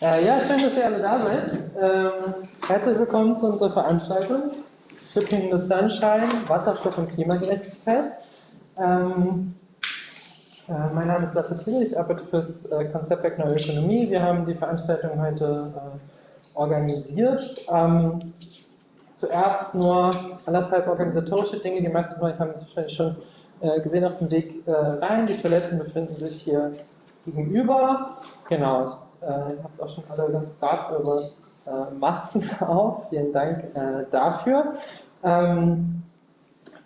Äh, ja, schön, dass ihr alle da seid. Ähm, herzlich willkommen zu unserer Veranstaltung Shipping the Sunshine, Wasserstoff und Klimagerechtigkeit. Ähm, äh, mein Name ist Lasse Thiel, ich arbeite für das äh, Konzeptwerk Neue Ökonomie. Wir haben die Veranstaltung heute äh, organisiert. Ähm, zuerst nur anderthalb organisatorische Dinge. Die meisten von euch haben es wahrscheinlich schon äh, gesehen auf dem Weg äh, rein. Die Toiletten befinden sich hier gegenüber. Genau, äh, ihr habt auch schon alle ganz brav eure äh, Masken auf. Vielen Dank äh, dafür. Ähm,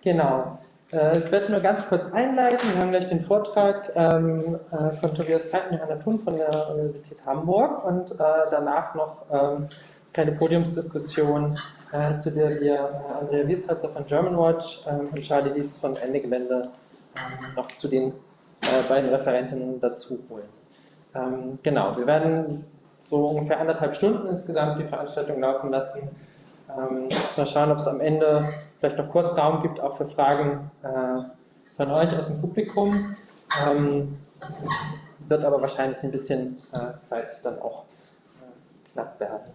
genau. Äh, ich werde nur ganz kurz einleiten. Wir haben gleich den Vortrag ähm, äh, von Tobias Kalt und Thun von der Universität Hamburg und äh, danach noch ähm, kleine Podiumsdiskussion, äh, zu der wir äh, Andrea Wiesholzer von Germanwatch ähm, und Charlie Dietz von Ende Gelände ähm, noch zu den äh, beiden Referentinnen dazu holen. Ähm, genau, wir werden so ungefähr anderthalb Stunden insgesamt die Veranstaltung laufen lassen. Ähm, mal schauen, ob es am Ende vielleicht noch kurz Raum gibt, auch für Fragen äh, von euch aus dem Publikum. Ähm, wird aber wahrscheinlich ein bisschen äh, Zeit dann auch äh, knapp werden.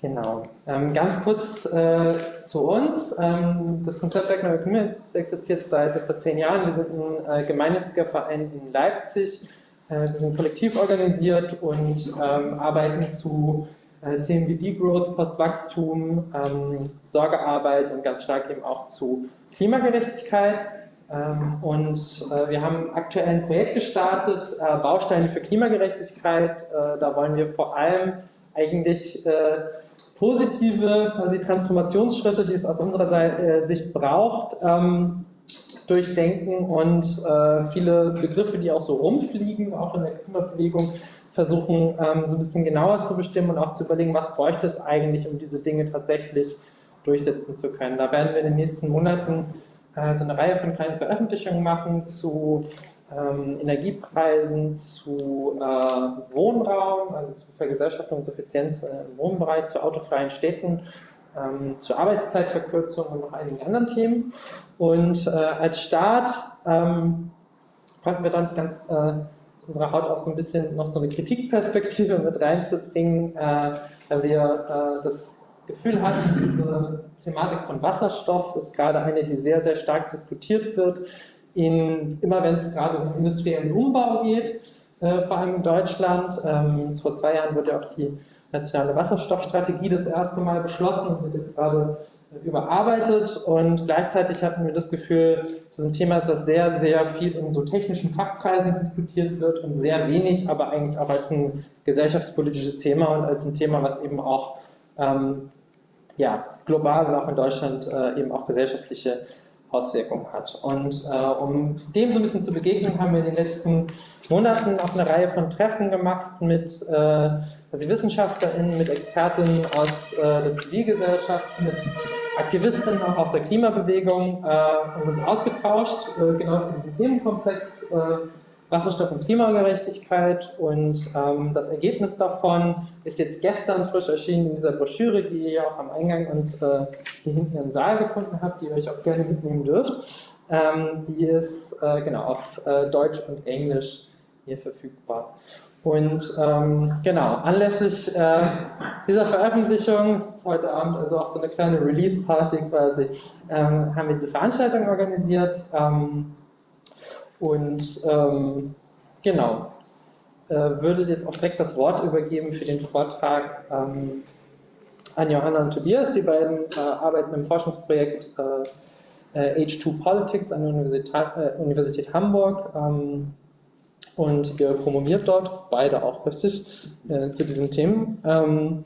Genau. Ähm, ganz kurz äh, zu uns. Ähm, das Konzeptwerk Neue Ökonomie existiert seit etwa zehn Jahren. Wir sind ein äh, gemeinnütziger Verein in Leipzig. Äh, wir sind kollektiv organisiert und ähm, arbeiten zu äh, Themen wie Degrowth, Postwachstum, ähm, Sorgearbeit und ganz stark eben auch zu Klimagerechtigkeit. Ähm, und äh, wir haben aktuell ein Projekt gestartet, äh, Bausteine für Klimagerechtigkeit. da wollen wir vor allem eigentlich positive quasi Transformationsschritte, die es aus unserer äh, Sicht braucht, ähm, durchdenken und äh, viele Begriffe, die auch so rumfliegen, auch in der Klimabewegung, versuchen ähm, so ein bisschen genauer zu bestimmen und auch zu überlegen, was bräuchte es eigentlich, um diese Dinge tatsächlich durchsetzen zu können. Da werden wir in den nächsten Monaten äh, so eine Reihe von kleinen Veröffentlichungen machen zu ähm, Energiepreisen zu äh, Wohnraum, also zu Vergesellschaftung und Suffizienz äh, im Wohnbereich, zu autofreien Städten, ähm, zur Arbeitszeitverkürzung und noch einigen anderen Themen. Und äh, als Start ähm, konnten wir dann ganz äh, unserer Haut auch so ein bisschen noch so eine Kritikperspektive mit reinzubringen, äh, weil wir äh, das Gefühl hatten, diese Thematik von Wasserstoff ist gerade eine, die sehr, sehr stark diskutiert wird in, immer wenn es gerade um industriellen Umbau geht, äh, vor allem in Deutschland. Ähm, vor zwei Jahren wurde ja auch die nationale Wasserstoffstrategie das erste Mal beschlossen und wird jetzt gerade äh, überarbeitet und gleichzeitig hatten wir das Gefühl, das ist ein Thema was sehr, sehr viel in so technischen Fachkreisen diskutiert wird und sehr wenig, aber eigentlich auch als ein gesellschaftspolitisches Thema und als ein Thema, was eben auch ähm, ja, global und auch in Deutschland äh, eben auch gesellschaftliche Auswirkungen hat. Und äh, um dem so ein bisschen zu begegnen, haben wir in den letzten Monaten auch eine Reihe von Treffen gemacht mit äh, also WissenschaftlerInnen, mit Expertinnen aus äh, der Zivilgesellschaft, mit Aktivistinnen auch aus der Klimabewegung äh, und uns ausgetauscht, äh, genau zu diesem Themenkomplex äh, Wasserstoff und Klimagerechtigkeit und ähm, das Ergebnis davon ist jetzt gestern frisch erschienen in dieser Broschüre, die ihr auch am Eingang und äh, hier hinten im Saal gefunden habt, die ihr euch auch gerne mitnehmen dürft. Ähm, die ist äh, genau auf Deutsch und Englisch hier verfügbar. Und ähm, genau, anlässlich äh, dieser Veröffentlichung, es ist heute Abend also auch so eine kleine Release-Party quasi, ähm, haben wir diese Veranstaltung organisiert. Ähm, und ähm, genau, äh, würde jetzt auch direkt das Wort übergeben für den Vortrag ähm, an Johanna und Tobias. Die beiden äh, arbeiten im Forschungsprojekt äh, H2 Politics an der Universität, äh, Universität Hamburg ähm, und ihr promoviert dort, beide auch richtig, äh, zu diesen Themen. Ähm,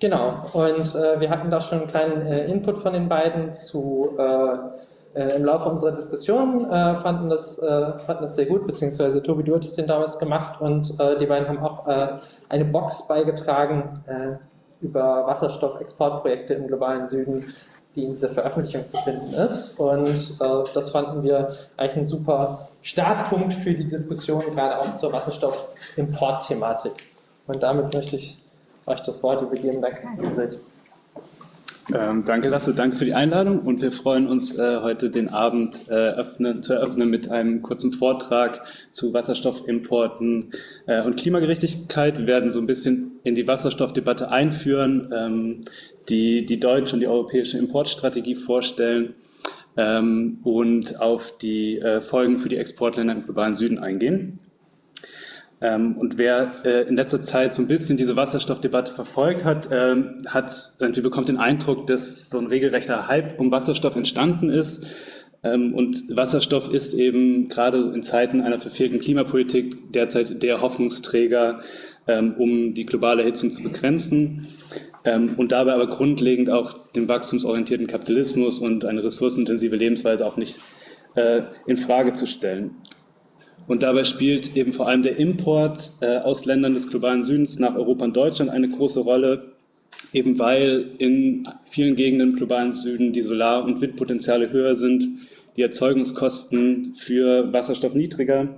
genau, und äh, wir hatten da schon einen kleinen Input von den beiden zu äh, im Laufe unserer Diskussion äh, fanden, das, äh, fanden das sehr gut, beziehungsweise Tobi, du hattest den damals gemacht und äh, die beiden haben auch äh, eine Box beigetragen äh, über Wasserstoffexportprojekte im globalen Süden, die in dieser Veröffentlichung zu finden ist. Und das fanden wir eigentlich ein super Startpunkt für die Diskussion, gerade auch zur Wasserstoff-Import-Thematik. Und damit möchte ich euch das Wort übergeben. Danke, ihr seid. Ähm, danke, Lasse, danke für die Einladung und wir freuen uns, äh, heute den Abend äh, öffnen, zu eröffnen mit einem kurzen Vortrag zu Wasserstoffimporten äh, und Klimagerechtigkeit. Wir werden so ein bisschen in die Wasserstoffdebatte einführen, ähm, die, die deutsche und die europäische Importstrategie vorstellen ähm, und auf die äh, Folgen für die Exportländer im globalen Süden eingehen. Ähm, und wer äh, in letzter Zeit so ein bisschen diese Wasserstoffdebatte verfolgt hat, ähm, hat irgendwie bekommt den Eindruck, dass so ein regelrechter Hype um Wasserstoff entstanden ist. Ähm, und Wasserstoff ist eben gerade in Zeiten einer verfehlten Klimapolitik derzeit der Hoffnungsträger, um die globale Erhitzung zu begrenzen. Und dabei aber grundlegend auch den wachstumsorientierten Kapitalismus und eine ressourcenintensive Lebensweise auch nicht äh, in Frage zu stellen. Und dabei spielt eben vor allem der Import äh, aus Ländern des globalen Südens nach Europa und Deutschland eine große Rolle, eben weil in vielen Gegenden im globalen Süden die Solar- und Windpotenziale höher sind, die Erzeugungskosten für Wasserstoff niedriger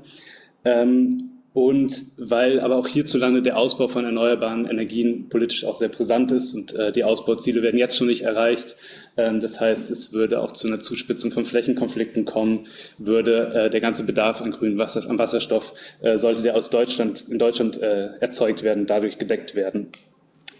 ähm, und weil aber auch hierzulande der Ausbau von erneuerbaren Energien politisch auch sehr brisant ist und äh, die Ausbauziele werden jetzt schon nicht erreicht. Ähm, das heißt, es würde auch zu einer Zuspitzung von Flächenkonflikten kommen, würde äh, der ganze Bedarf an grünem Wasser, an Wasserstoff, äh, sollte der aus Deutschland, in Deutschland äh, erzeugt werden, dadurch gedeckt werden.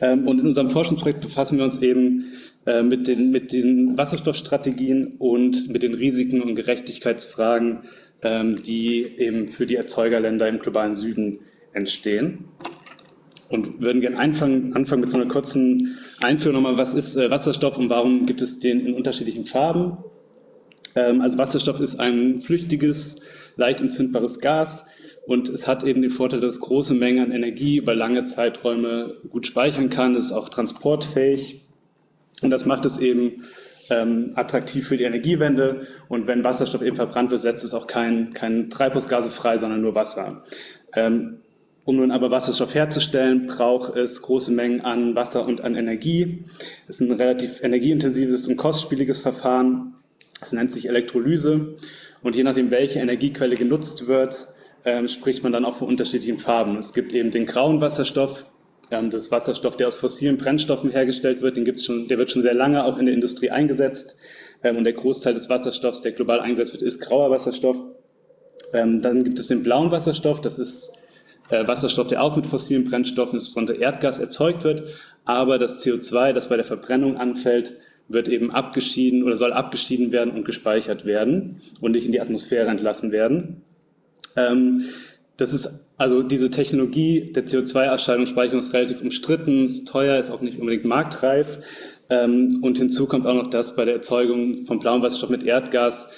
Ähm, und in unserem Forschungsprojekt befassen wir uns eben äh, mit, den, mit diesen Wasserstoffstrategien und mit den Risiken und Gerechtigkeitsfragen die eben für die Erzeugerländer im globalen Süden entstehen. Und würden gerne anfangen, anfangen mit so einer kurzen Einführung nochmal, was ist äh, Wasserstoff und warum gibt es den in unterschiedlichen Farben? Ähm, also Wasserstoff ist ein flüchtiges, leicht entzündbares Gas und es hat eben den Vorteil, dass es große Mengen an Energie über lange Zeiträume gut speichern kann, ist auch transportfähig und das macht es eben ähm, attraktiv für die Energiewende. Und wenn Wasserstoff eben verbrannt wird, setzt es auch kein, kein Treibhausgase frei, sondern nur Wasser. Ähm, um nun aber Wasserstoff herzustellen, braucht es große Mengen an Wasser und an Energie. Es ist ein relativ energieintensives und kostspieliges Verfahren. Es nennt sich Elektrolyse. Und je nachdem, welche Energiequelle genutzt wird, ähm, spricht man dann auch von unterschiedlichen Farben. Es gibt eben den grauen Wasserstoff, das Wasserstoff, der aus fossilen Brennstoffen hergestellt wird, den gibt's schon, der wird schon sehr lange auch in der Industrie eingesetzt. Ähm, und der Großteil des Wasserstoffs, der global eingesetzt wird, ist grauer Wasserstoff. Ähm, dann gibt es den blauen Wasserstoff, das ist äh, Wasserstoff, der auch mit fossilen Brennstoffen, insbesondere Erdgas, erzeugt wird. Aber das CO2, das bei der Verbrennung anfällt, wird eben abgeschieden oder soll abgeschieden werden und gespeichert werden und nicht in die Atmosphäre entlassen werden. Das ist also diese Technologie der CO2-Abscheidung, Speicherung ist relativ umstritten, ist teuer, ist auch nicht unbedingt marktreif. Ähm, und hinzu kommt auch noch, dass bei der Erzeugung von blauem Wasserstoff mit Erdgas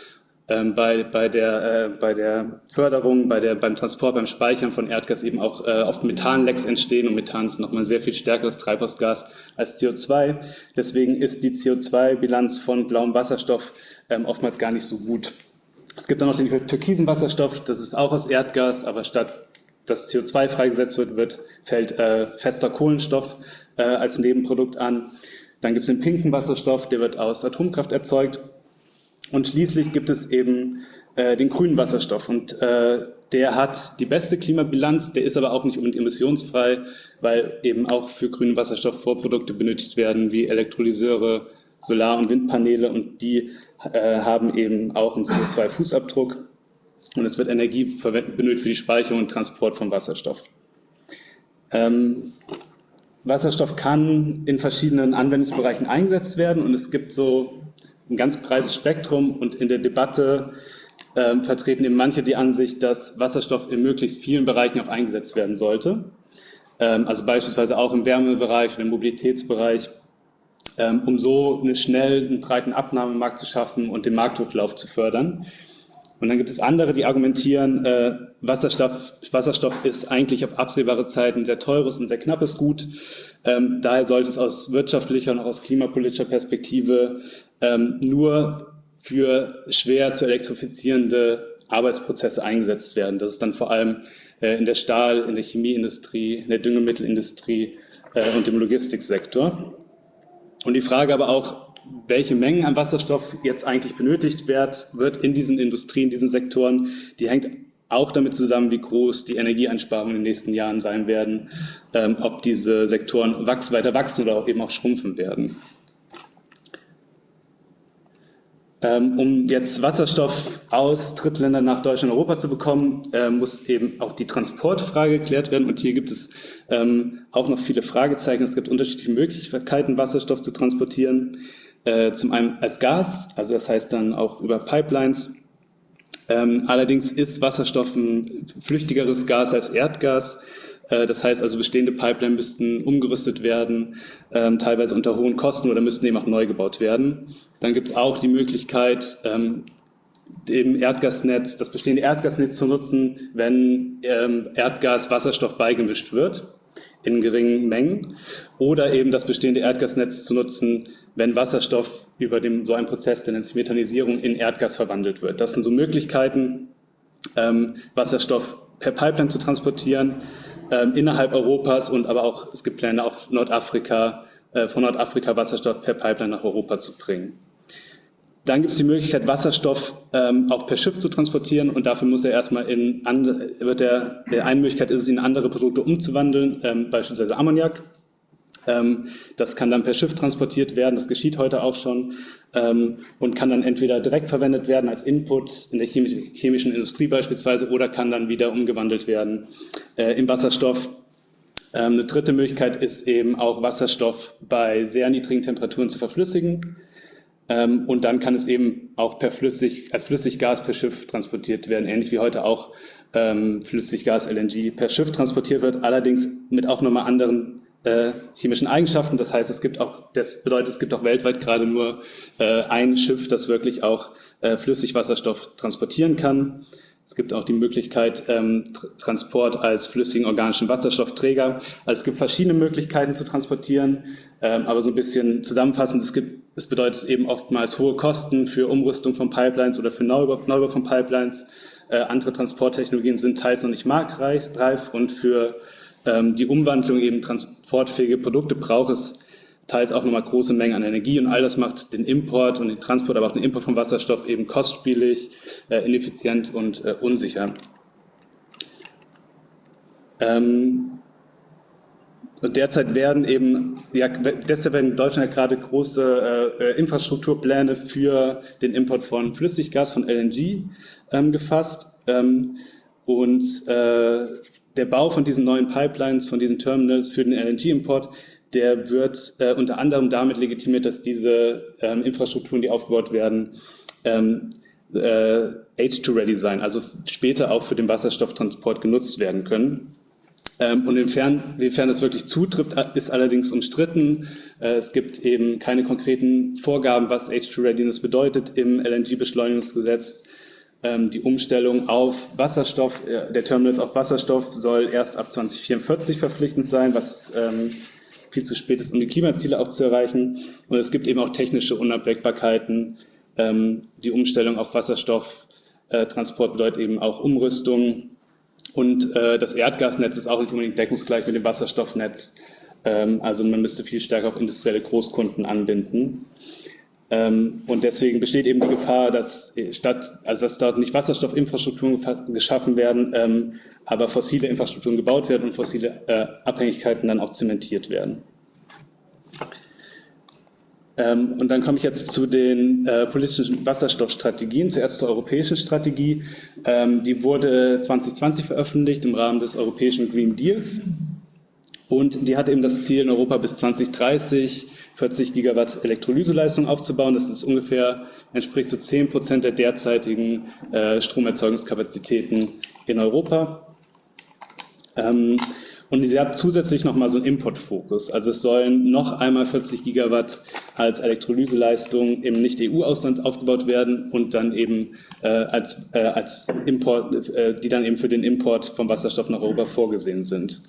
ähm, bei, bei, der, äh, bei der Förderung, bei der, beim Transport, beim Speichern von Erdgas eben auch äh, oft Methanlecks entstehen und Methan ist nochmal ein sehr viel stärkeres Treibhausgas als CO2. Deswegen ist die CO2-Bilanz von blauem Wasserstoff ähm, oftmals gar nicht so gut. Es gibt dann noch den türkisen Wasserstoff, das ist auch aus Erdgas, aber statt dass CO2 freigesetzt wird, wird fällt äh, fester Kohlenstoff äh, als Nebenprodukt an. Dann gibt es den pinken Wasserstoff, der wird aus Atomkraft erzeugt. Und schließlich gibt es eben äh, den grünen Wasserstoff. Und äh, der hat die beste Klimabilanz, der ist aber auch nicht unbedingt emissionsfrei, weil eben auch für grünen Wasserstoff Vorprodukte benötigt werden, wie Elektrolyseure, Solar- und Windpaneele. Und die äh, haben eben auch einen CO2-Fußabdruck und es wird Energie benötigt für die Speicherung und Transport von Wasserstoff. Ähm, Wasserstoff kann in verschiedenen Anwendungsbereichen eingesetzt werden und es gibt so ein ganz breites Spektrum und in der Debatte ähm, vertreten eben manche die Ansicht, dass Wasserstoff in möglichst vielen Bereichen auch eingesetzt werden sollte. Ähm, also beispielsweise auch im Wärmebereich und im Mobilitätsbereich ähm, um so einen schnellen, breiten Abnahmemarkt zu schaffen und den Marktdurchlauf zu fördern. Und dann gibt es andere, die argumentieren, äh, Wasserstoff, Wasserstoff ist eigentlich auf absehbare Zeit ein sehr teures und sehr knappes Gut. Ähm, daher sollte es aus wirtschaftlicher und auch aus klimapolitischer Perspektive ähm, nur für schwer zu elektrifizierende Arbeitsprozesse eingesetzt werden. Das ist dann vor allem äh, in der Stahl-, in der Chemieindustrie, in der Düngemittelindustrie äh, und im Logistiksektor. Und die Frage aber auch, welche Mengen an Wasserstoff jetzt eigentlich benötigt wird, wird in diesen Industrien, in diesen Sektoren, die hängt auch damit zusammen, wie groß die Energieeinsparungen in den nächsten Jahren sein werden, ähm, ob diese Sektoren wachs weiter wachsen oder auch eben auch schrumpfen werden. Ähm, um jetzt Wasserstoff aus Drittländern nach Deutschland und Europa zu bekommen, äh, muss eben auch die Transportfrage geklärt werden. Und hier gibt es ähm, auch noch viele Fragezeichen. Es gibt unterschiedliche Möglichkeiten, Wasserstoff zu transportieren. Äh, zum einen als Gas, also das heißt dann auch über Pipelines. Ähm, allerdings ist Wasserstoff ein flüchtigeres Gas als Erdgas. Äh, das heißt also, bestehende Pipeline müssten umgerüstet werden, ähm, teilweise unter hohen Kosten oder müssten eben auch neu gebaut werden. Dann gibt es auch die Möglichkeit, ähm, dem Erdgasnetz, das bestehende Erdgasnetz zu nutzen, wenn ähm, Erdgas Wasserstoff beigemischt wird in geringen Mengen oder eben das bestehende Erdgasnetz zu nutzen, wenn Wasserstoff über dem, so einen Prozess der nennt sich Methanisierung in Erdgas verwandelt wird. Das sind so Möglichkeiten, ähm, Wasserstoff per Pipeline zu transportieren ähm, innerhalb Europas und aber auch, es gibt Pläne auf Nordafrika, äh, von Nordafrika Wasserstoff per Pipeline nach Europa zu bringen. Dann gibt es die Möglichkeit, Wasserstoff ähm, auch per Schiff zu transportieren und dafür muss er erstmal in andere, wird der, der eine Möglichkeit ist es, in andere Produkte umzuwandeln, ähm, beispielsweise Ammoniak. Ähm, das kann dann per Schiff transportiert werden, das geschieht heute auch schon ähm, und kann dann entweder direkt verwendet werden als Input in der chemischen Industrie beispielsweise oder kann dann wieder umgewandelt werden äh, in Wasserstoff. Ähm, eine dritte Möglichkeit ist eben auch Wasserstoff bei sehr niedrigen Temperaturen zu verflüssigen. Und dann kann es eben auch per Flüssig, als Flüssiggas per Schiff transportiert werden, ähnlich wie heute auch Flüssiggas LNG per Schiff transportiert wird, allerdings mit auch nochmal anderen äh, chemischen Eigenschaften. Das heißt, es gibt auch, das bedeutet, es gibt auch weltweit gerade nur äh, ein Schiff, das wirklich auch äh, Flüssigwasserstoff transportieren kann. Es gibt auch die Möglichkeit ähm, Transport als flüssigen organischen Wasserstoffträger. Also es gibt verschiedene Möglichkeiten zu transportieren, ähm, aber so ein bisschen zusammenfassend, es, gibt, es bedeutet eben oftmals hohe Kosten für Umrüstung von Pipelines oder für Neubau, Neubau von Pipelines. Äh, andere Transporttechnologien sind teils noch nicht marktreif und für die Umwandlung eben transportfähige Produkte braucht es teils auch nochmal große Mengen an Energie und all das macht den Import und den Transport, aber auch den Import von Wasserstoff eben kostspielig, äh, ineffizient und äh, unsicher. Ähm, und derzeit werden eben, ja, deshalb werden in Deutschland ja gerade große äh, äh Infrastrukturpläne für den Import von Flüssiggas, von LNG ähm, gefasst. Ähm, und äh, der Bau von diesen neuen Pipelines, von diesen Terminals für den LNG-Import der wird äh, unter anderem damit legitimiert, dass diese ähm, Infrastrukturen, die aufgebaut werden, ähm, äh, H2-ready sein, also später auch für den Wasserstofftransport genutzt werden können. Ähm, und inwiefern, inwiefern das wirklich zutrifft, ist allerdings umstritten. Äh, es gibt eben keine konkreten Vorgaben, was H2-Readiness bedeutet im LNG-Beschleunigungsgesetz. Ähm, die Umstellung auf Wasserstoff, äh, der Terminals auf Wasserstoff soll erst ab 2044 verpflichtend sein, was ähm, viel zu spät ist, um die Klimaziele auch zu erreichen. Und es gibt eben auch technische Unabwägbarkeiten. Ähm, die Umstellung auf Wasserstofftransport bedeutet eben auch Umrüstung. Und äh, das Erdgasnetz ist auch nicht unbedingt deckungsgleich mit dem Wasserstoffnetz. Also man müsste viel stärker auch industrielle Großkunden anbinden. Ähm, und deswegen besteht eben die Gefahr, dass statt, also dass dort nicht Wasserstoffinfrastrukturen geschaffen werden, ähm, aber fossile Infrastrukturen gebaut werden und fossile äh, Abhängigkeiten dann auch zementiert werden. Ähm, und dann komme ich jetzt zu den äh, politischen Wasserstoffstrategien. Zuerst zur europäischen Strategie. Die wurde 2020 veröffentlicht im Rahmen des europäischen Green Deals. Und die hat eben das Ziel, in Europa bis 2030 40 Gigawatt Elektrolyseleistung aufzubauen. Das ist ungefähr, entspricht so 10 Prozent der derzeitigen äh, Stromerzeugungskapazitäten in Europa. Ähm, und sie hat zusätzlich nochmal so einen Importfokus. Also es sollen noch einmal 40 Gigawatt als Elektrolyseleistung im Nicht-EU-Ausland aufgebaut werden und dann eben äh, als, äh, als Import, äh, die dann eben für den Import von Wasserstoff nach Europa vorgesehen sind.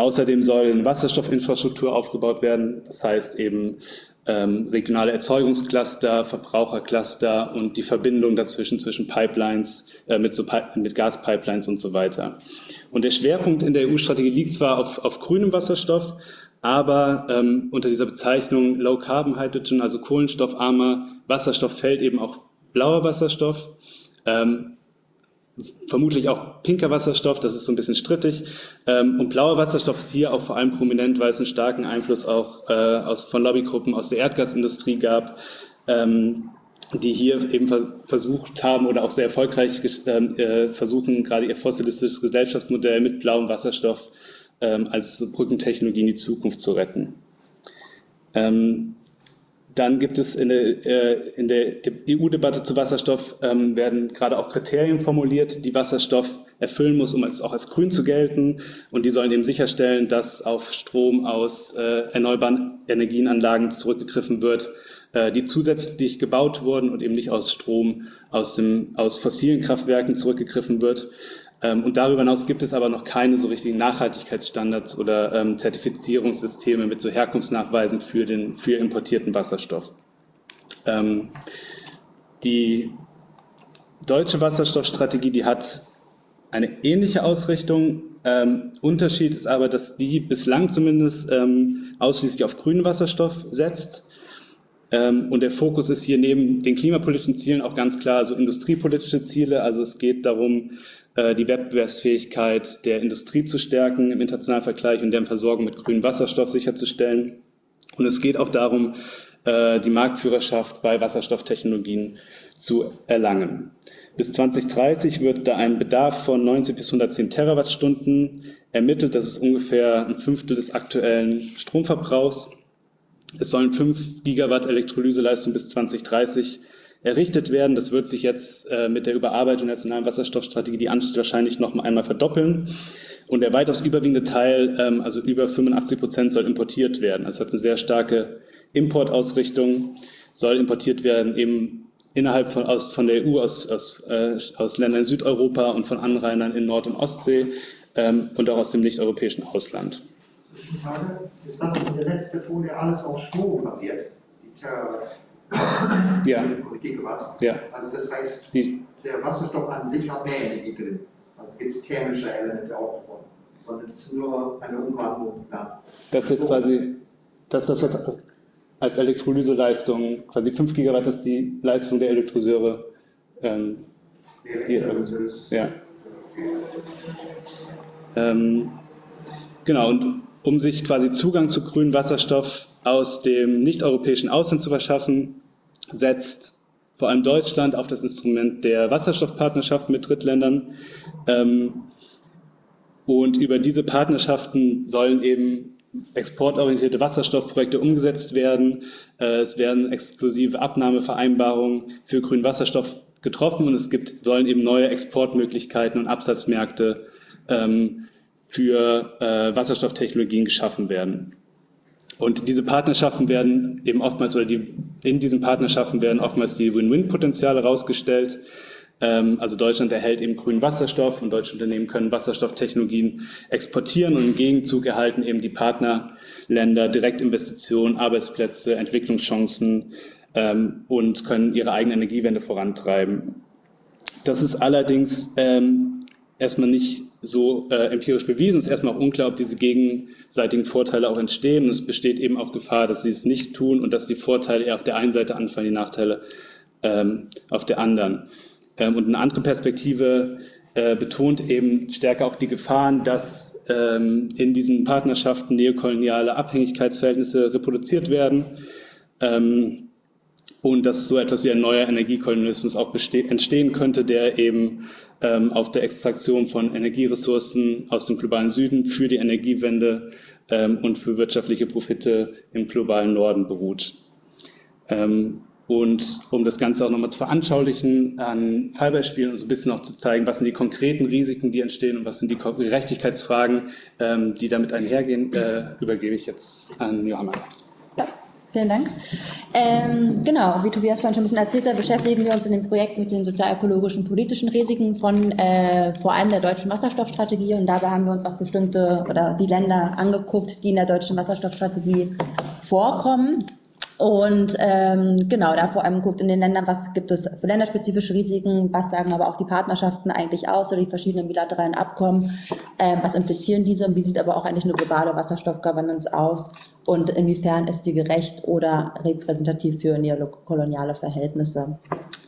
Außerdem sollen Wasserstoffinfrastruktur aufgebaut werden, das heißt eben ähm, regionale Erzeugungscluster, Verbrauchercluster und die Verbindung dazwischen zwischen Pipelines, äh, mit, so mit Gaspipelines und so weiter. Und der Schwerpunkt in der EU-Strategie liegt zwar auf, auf grünem Wasserstoff, aber ähm, unter dieser Bezeichnung Low Carbon Hydrogen, also kohlenstoffarmer Wasserstoff, fällt eben auch blauer Wasserstoff. Ähm, vermutlich auch pinker Wasserstoff, das ist so ein bisschen strittig. Ähm, und blauer Wasserstoff ist hier auch vor allem prominent, weil es einen starken Einfluss auch äh, aus, von Lobbygruppen aus der Erdgasindustrie gab. Ähm, die hier eben versucht haben oder auch sehr erfolgreich ähm, äh, versuchen, gerade ihr fossilistisches Gesellschaftsmodell mit blauem Wasserstoff als Brückentechnologie in die Zukunft zu retten. Ähm, dann gibt es in der, äh, der EU-Debatte zu Wasserstoff ähm, werden gerade auch Kriterien formuliert, die Wasserstoff erfüllen muss, um als, auch als grün zu gelten. Und die sollen eben sicherstellen, dass auf Strom aus äh, erneuerbaren Energienanlagen zurückgegriffen wird, äh, die zusätzlich gebaut wurden und eben nicht aus Strom aus, dem, aus fossilen Kraftwerken zurückgegriffen wird. Ähm, und darüber hinaus gibt es aber noch keine so richtigen Nachhaltigkeitsstandards oder ähm, Zertifizierungssysteme mit so Herkunftsnachweisen für den für importierten Wasserstoff. Ähm, die deutsche Wasserstoffstrategie, die hat eine ähnliche Ausrichtung. Ähm, Unterschied ist aber, dass die bislang zumindest ähm, ausschließlich auf grünen Wasserstoff setzt. Ähm, und der Fokus ist hier neben den klimapolitischen Zielen auch ganz klar so industriepolitische Ziele. Also es geht darum, die Wettbewerbsfähigkeit der Industrie zu stärken im internationalen Vergleich und deren Versorgung mit grünem Wasserstoff sicherzustellen. Und es geht auch darum, äh, die Marktführerschaft bei Wasserstofftechnologien zu erlangen. Bis 2030 wird da ein Bedarf von 90 bis 110 Terawattstunden ermittelt. Das ist ungefähr ein Fünftel des aktuellen Stromverbrauchs. Es sollen 5 Gigawatt Elektrolyseleistung bis 2030 errichtet werden. Das wird sich jetzt äh, mit der Überarbeitung der nationalen Wasserstoffstrategie, die ansteht, wahrscheinlich noch einmal verdoppeln. Und der weitaus überwiegende Teil, ähm, also über 85 Prozent, soll importiert werden. Das hat eine sehr starke Importausrichtung, soll importiert werden eben innerhalb von, aus, von der EU, aus, aus, äh, aus Ländern in Südeuropa und von Anrainern in Nord- und Ostsee ähm, und auch aus dem nicht-europäischen Ausland. Ist das in der letzten Folie alles auf Strom basiert? Ja. Gigawatt. Ja. Also das heißt, die, der Wasserstoff an sich hat mehr Energie drin. Also gibt es thermische Elemente auch davon. Sondern es ist nur eine Umwandlung da. Das ist jetzt quasi, das ist das, was als Elektrolyseleistung, quasi 5 Gigawatt ist die Leistung der Elektrolyseure. Ähm, die, ähm, ja. Ähm, genau, und um sich quasi Zugang zu grünem Wasserstoff aus dem nicht-europäischen Ausland zu verschaffen, setzt vor allem Deutschland auf das Instrument der Wasserstoffpartnerschaft mit Drittländern. Ähm, und über diese Partnerschaften sollen eben exportorientierte Wasserstoffprojekte umgesetzt werden. Äh, es werden exklusive Abnahmevereinbarungen für grünen Wasserstoff getroffen und es gibt, sollen eben neue Exportmöglichkeiten und Absatzmärkte ähm, für äh, Wasserstofftechnologien geschaffen werden. Und diese Partnerschaften werden eben oftmals, oder die, in diesen Partnerschaften werden oftmals die Win-Win-Potenziale herausgestellt. Ähm, also Deutschland erhält eben grünen Wasserstoff und deutsche Unternehmen können Wasserstofftechnologien exportieren und im Gegenzug erhalten eben die Partnerländer Direktinvestitionen, Arbeitsplätze, Entwicklungschancen ähm, und können ihre eigene Energiewende vorantreiben. Das ist allerdings ähm, erstmal nicht so äh, empirisch bewiesen. Es ist erstmal unklar, ob diese gegenseitigen Vorteile auch entstehen. Und es besteht eben auch Gefahr, dass sie es nicht tun und dass die Vorteile eher auf der einen Seite anfallen, die Nachteile ähm, auf der anderen. Ähm, und eine andere Perspektive äh, betont eben stärker auch die Gefahren, dass ähm, in diesen Partnerschaften neokoloniale Abhängigkeitsverhältnisse reproduziert werden. Ähm, und dass so etwas wie ein neuer Energiekolonialismus auch entstehen könnte, der eben ähm, auf der Extraktion von Energieressourcen aus dem globalen Süden für die Energiewende ähm, und für wirtschaftliche Profite im globalen Norden beruht. Ähm, und um das Ganze auch nochmal zu veranschaulichen, an Fallbeispielen und so ein bisschen auch zu zeigen, was sind die konkreten Risiken, die entstehen und was sind die Gerechtigkeitsfragen, ähm, die damit einhergehen, äh, übergebe ich jetzt an Johanna. Vielen Dank. Ähm, genau, wie Tobias vorhin schon ein bisschen erzählt hat, beschäftigen wir uns in dem Projekt mit den sozialökologischen politischen Risiken von äh, vor allem der deutschen Wasserstoffstrategie und dabei haben wir uns auch bestimmte oder die Länder angeguckt, die in der deutschen Wasserstoffstrategie vorkommen. Und ähm, genau, da vor allem guckt in den Ländern, was gibt es für länderspezifische Risiken, was sagen aber auch die Partnerschaften eigentlich aus oder die verschiedenen bilateralen Abkommen, äh, was implizieren diese und wie sieht aber auch eigentlich eine globale Wasserstoffgovernance aus und inwiefern ist die gerecht oder repräsentativ für neokoloniale Verhältnisse.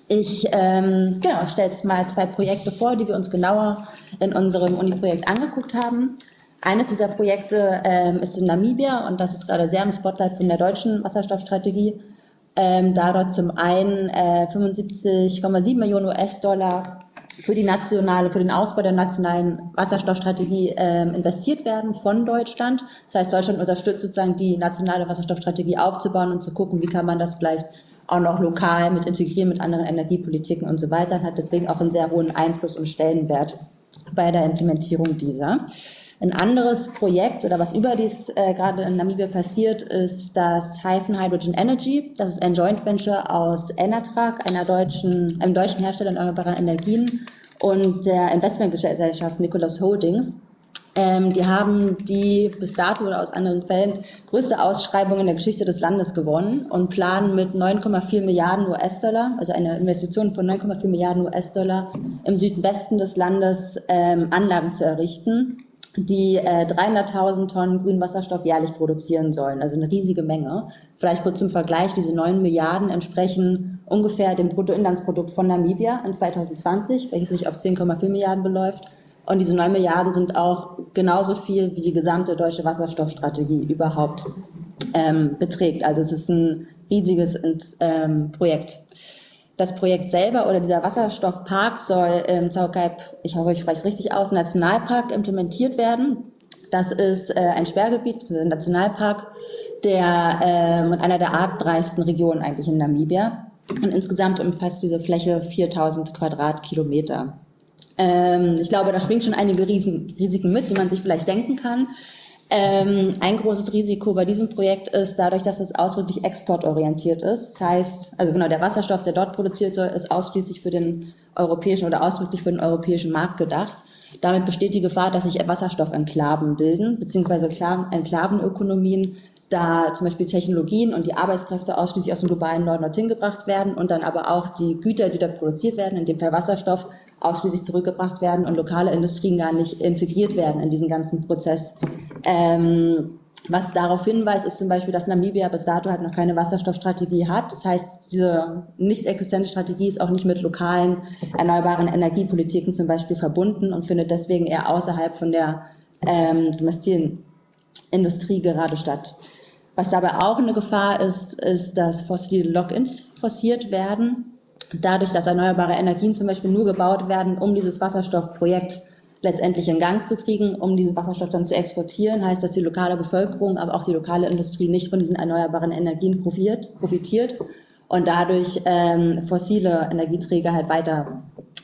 Ich ähm, genau, stelle jetzt mal zwei Projekte vor, die wir uns genauer in unserem Uni-Projekt angeguckt haben. Eines dieser Projekte ähm, ist in Namibia und das ist gerade sehr im Spotlight von der deutschen Wasserstoffstrategie. ähm, da dort zum einen äh, 75,7 Millionen US-Dollar für die nationale, für den Ausbau der nationalen Wasserstoffstrategie ähm, investiert werden von Deutschland. Das heißt, Deutschland unterstützt sozusagen die nationale Wasserstoffstrategie aufzubauen und zu gucken, wie kann man das vielleicht auch noch lokal mit integrieren mit anderen Energiepolitiken und so weiter hat deswegen auch einen sehr hohen Einfluss und Stellenwert bei der Implementierung dieser. Ein anderes Projekt oder was überdies äh, gerade in Namibia passiert, ist das Hyphen Hydrogen Energy. Das ist ein Joint Venture aus Enatrag, einer deutschen, einem deutschen Hersteller erneuerbarer Energien und der Investmentgesellschaft Nicholas Holdings. Ähm, die haben die bis dato oder aus anderen Quellen größte Ausschreibung in der Geschichte des Landes gewonnen und planen mit 9,4 Milliarden US-Dollar, also eine Investition von 9,4 Milliarden US-Dollar im Südwesten des Landes ähm, Anlagen zu errichten die äh, 300.000 Tonnen grünen Wasserstoff jährlich produzieren sollen, also eine riesige Menge. Vielleicht kurz zum Vergleich, diese 9 Milliarden entsprechen ungefähr dem Bruttoinlandsprodukt von Namibia in 2020, welches sich auf 10,4 Milliarden beläuft. Und diese 9 Milliarden sind auch genauso viel, wie die gesamte deutsche Wasserstoffstrategie überhaupt ähm, beträgt. Also es ist ein riesiges ähm, Projekt. Das Projekt selber oder dieser Wasserstoffpark soll im Zaukaip, ich hoffe, ich spreche es richtig aus, Nationalpark implementiert werden. Das ist äh, ein Sperrgebiet, ein Nationalpark, der äh, einer der artreichsten Regionen eigentlich in Namibia. Und insgesamt umfasst diese Fläche 4000 Quadratkilometer. Ähm, ich glaube, da schwingt schon einige Riesen, Risiken mit, die man sich vielleicht denken kann. Ähm, ein großes Risiko bei diesem Projekt ist dadurch, dass es ausdrücklich exportorientiert ist. Das heißt, also genau, der Wasserstoff, der dort produziert wird, ist ausschließlich für den europäischen oder ausdrücklich für den europäischen Markt gedacht. Damit besteht die Gefahr, dass sich Wasserstoffenklaven bilden, beziehungsweise Enklavenökonomien, da zum Beispiel Technologien und die Arbeitskräfte ausschließlich aus dem globalen Norden dorthin gebracht werden und dann aber auch die Güter, die dort produziert werden, in dem Fall Wasserstoff, ausschließlich zurückgebracht werden und lokale Industrien gar nicht integriert werden in diesen ganzen Prozess. Ähm, was darauf hinweist, ist zum Beispiel, dass Namibia bis dato halt noch keine Wasserstoffstrategie hat. Das heißt, diese nicht existente Strategie ist auch nicht mit lokalen erneuerbaren Energiepolitiken zum Beispiel verbunden und findet deswegen eher außerhalb von der ähm, Industrie gerade statt. Was dabei auch eine Gefahr ist, ist, dass fossile Lock-ins forciert werden dadurch, dass erneuerbare Energien zum Beispiel nur gebaut werden, um dieses Wasserstoffprojekt letztendlich in Gang zu kriegen, um diesen Wasserstoff dann zu exportieren, heißt, dass die lokale Bevölkerung, aber auch die lokale Industrie nicht von diesen erneuerbaren Energien profitiert, profitiert und dadurch ähm, fossile Energieträger halt weiter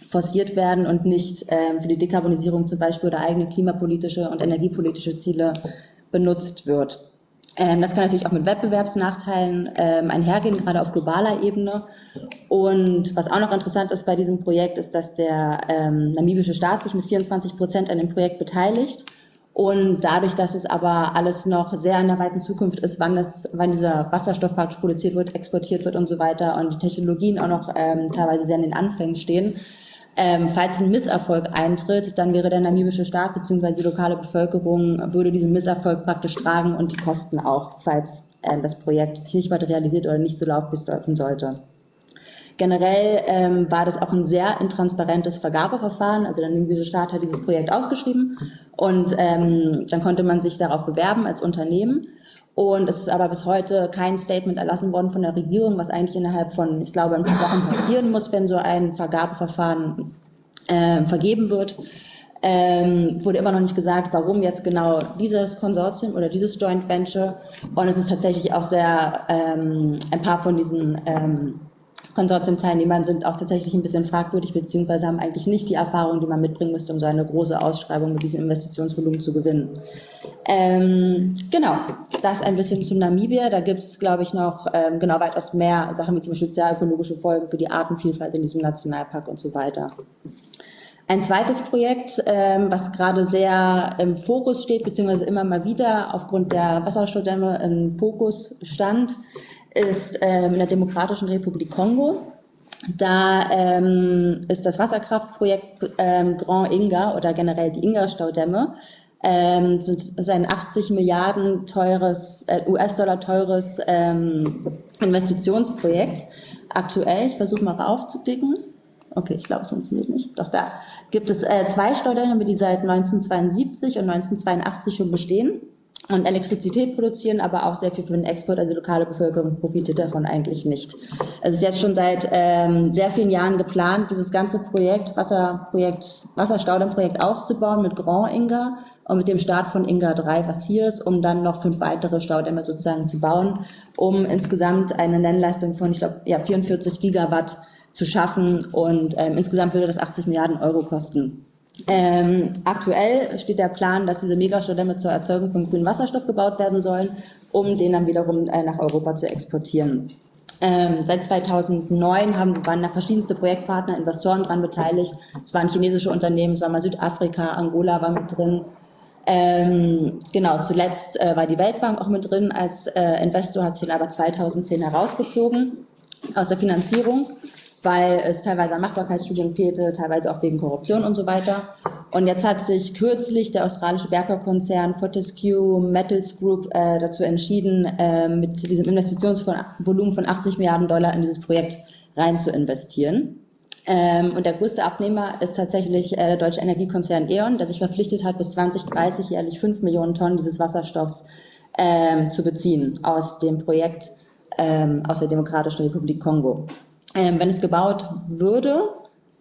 forciert werden und nicht ähm, für die Dekarbonisierung zum Beispiel oder eigene klimapolitische und energiepolitische Ziele benutzt wird. Ähm, das kann natürlich auch mit Wettbewerbsnachteilen ähm, einhergehen, gerade auf globaler Ebene. Und was auch noch interessant ist bei diesem Projekt, ist, dass der ähm, namibische Staat sich mit 24 Prozent an dem Projekt beteiligt. Und dadurch, dass es aber alles noch sehr in der weiten Zukunft ist, wann, das, wann dieser Wasserstoffpark produziert wird, exportiert wird und so weiter und die Technologien auch noch ähm, teilweise sehr in den Anfängen stehen, ähm, falls ein Misserfolg eintritt, dann wäre der namibische Staat bzw. die lokale Bevölkerung würde diesen Misserfolg praktisch tragen und die Kosten auch, falls ähm, das Projekt sich nicht materialisiert oder nicht so läuft, wie es laufen sollte. Generell ähm, war das auch ein sehr intransparentes Vergabeverfahren. Also der namibische Staat hat dieses Projekt ausgeschrieben und ähm, dann konnte man sich darauf bewerben als Unternehmen. Und es ist aber bis heute kein Statement erlassen worden von der Regierung, was eigentlich innerhalb von, ich glaube, ein paar Wochen passieren muss, wenn so ein Vergabeverfahren äh, vergeben wird. Ähm, wurde immer noch nicht gesagt, warum jetzt genau dieses Konsortium oder dieses Joint Venture. Und es ist tatsächlich auch sehr, ähm, ein paar von diesen ähm, Konsortiumteilnehmern sind auch tatsächlich ein bisschen fragwürdig, beziehungsweise haben eigentlich nicht die Erfahrung, die man mitbringen müsste, um so eine große Ausschreibung mit diesem Investitionsvolumen zu gewinnen. Ähm, genau, das ein bisschen zu Namibia. Da gibt es, glaube ich, noch ähm, genau weitaus mehr Sachen, wie zum Beispiel sozialökologische Folgen für die Artenvielfalt in diesem Nationalpark und so weiter. Ein zweites Projekt, ähm, was gerade sehr im Fokus steht, beziehungsweise immer mal wieder aufgrund der Wasserstoffdämme im Fokus stand, ist ähm, in der Demokratischen Republik Kongo. Da ähm, ist das Wasserkraftprojekt ähm, Grand Inga oder generell die Inga-Staudämme ähm, sind, ist ein 80 Milliarden teures äh, US-Dollar teures ähm, Investitionsprojekt. Aktuell, ich versuche mal raufzublicken. Okay, ich glaube, es funktioniert nicht. Doch da gibt es äh, zwei Staudämme, die seit 1972 und 1982 schon bestehen. Und Elektrizität produzieren, aber auch sehr viel für den Export. Also die lokale Bevölkerung profitiert davon eigentlich nicht. Es ist jetzt schon seit ähm, sehr vielen Jahren geplant, dieses ganze Projekt, Wasserprojekt, Wasserstaudammprojekt auszubauen mit Grand Inga und mit dem Start von Inga 3, was hier ist, um dann noch fünf weitere Staudämme sozusagen zu bauen, um insgesamt eine Nennleistung von, ich glaube, ja, 44 Gigawatt zu schaffen und ähm, insgesamt würde das 80 Milliarden Euro kosten. Ähm, aktuell steht der Plan, dass diese Megastaudämme zur Erzeugung von grünem Wasserstoff gebaut werden sollen, um den dann wiederum äh, nach Europa zu exportieren. Ähm, seit 2009 haben, waren da verschiedenste Projektpartner, Investoren daran beteiligt. Es waren chinesische Unternehmen, es war mal Südafrika, Angola war mit drin. Ähm, genau, zuletzt äh, war die Weltbank auch mit drin als äh, Investor, hat sich dann aber 2010 herausgezogen aus der Finanzierung weil es teilweise an Machbarkeitsstudien fehlte, teilweise auch wegen Korruption und so weiter. Und jetzt hat sich kürzlich der australische Bergbaukonzern Fortescue Metals Group äh, dazu entschieden, äh, mit diesem Investitionsvolumen von 80 Milliarden Dollar in dieses Projekt rein zu investieren. Ähm, und der größte Abnehmer ist tatsächlich äh, der deutsche Energiekonzern E.ON, der sich verpflichtet hat, bis 2030 jährlich 5 Millionen Tonnen dieses Wasserstoffs ähm, zu beziehen aus dem Projekt ähm, aus der Demokratischen Republik Kongo. Ähm, wenn es gebaut würde,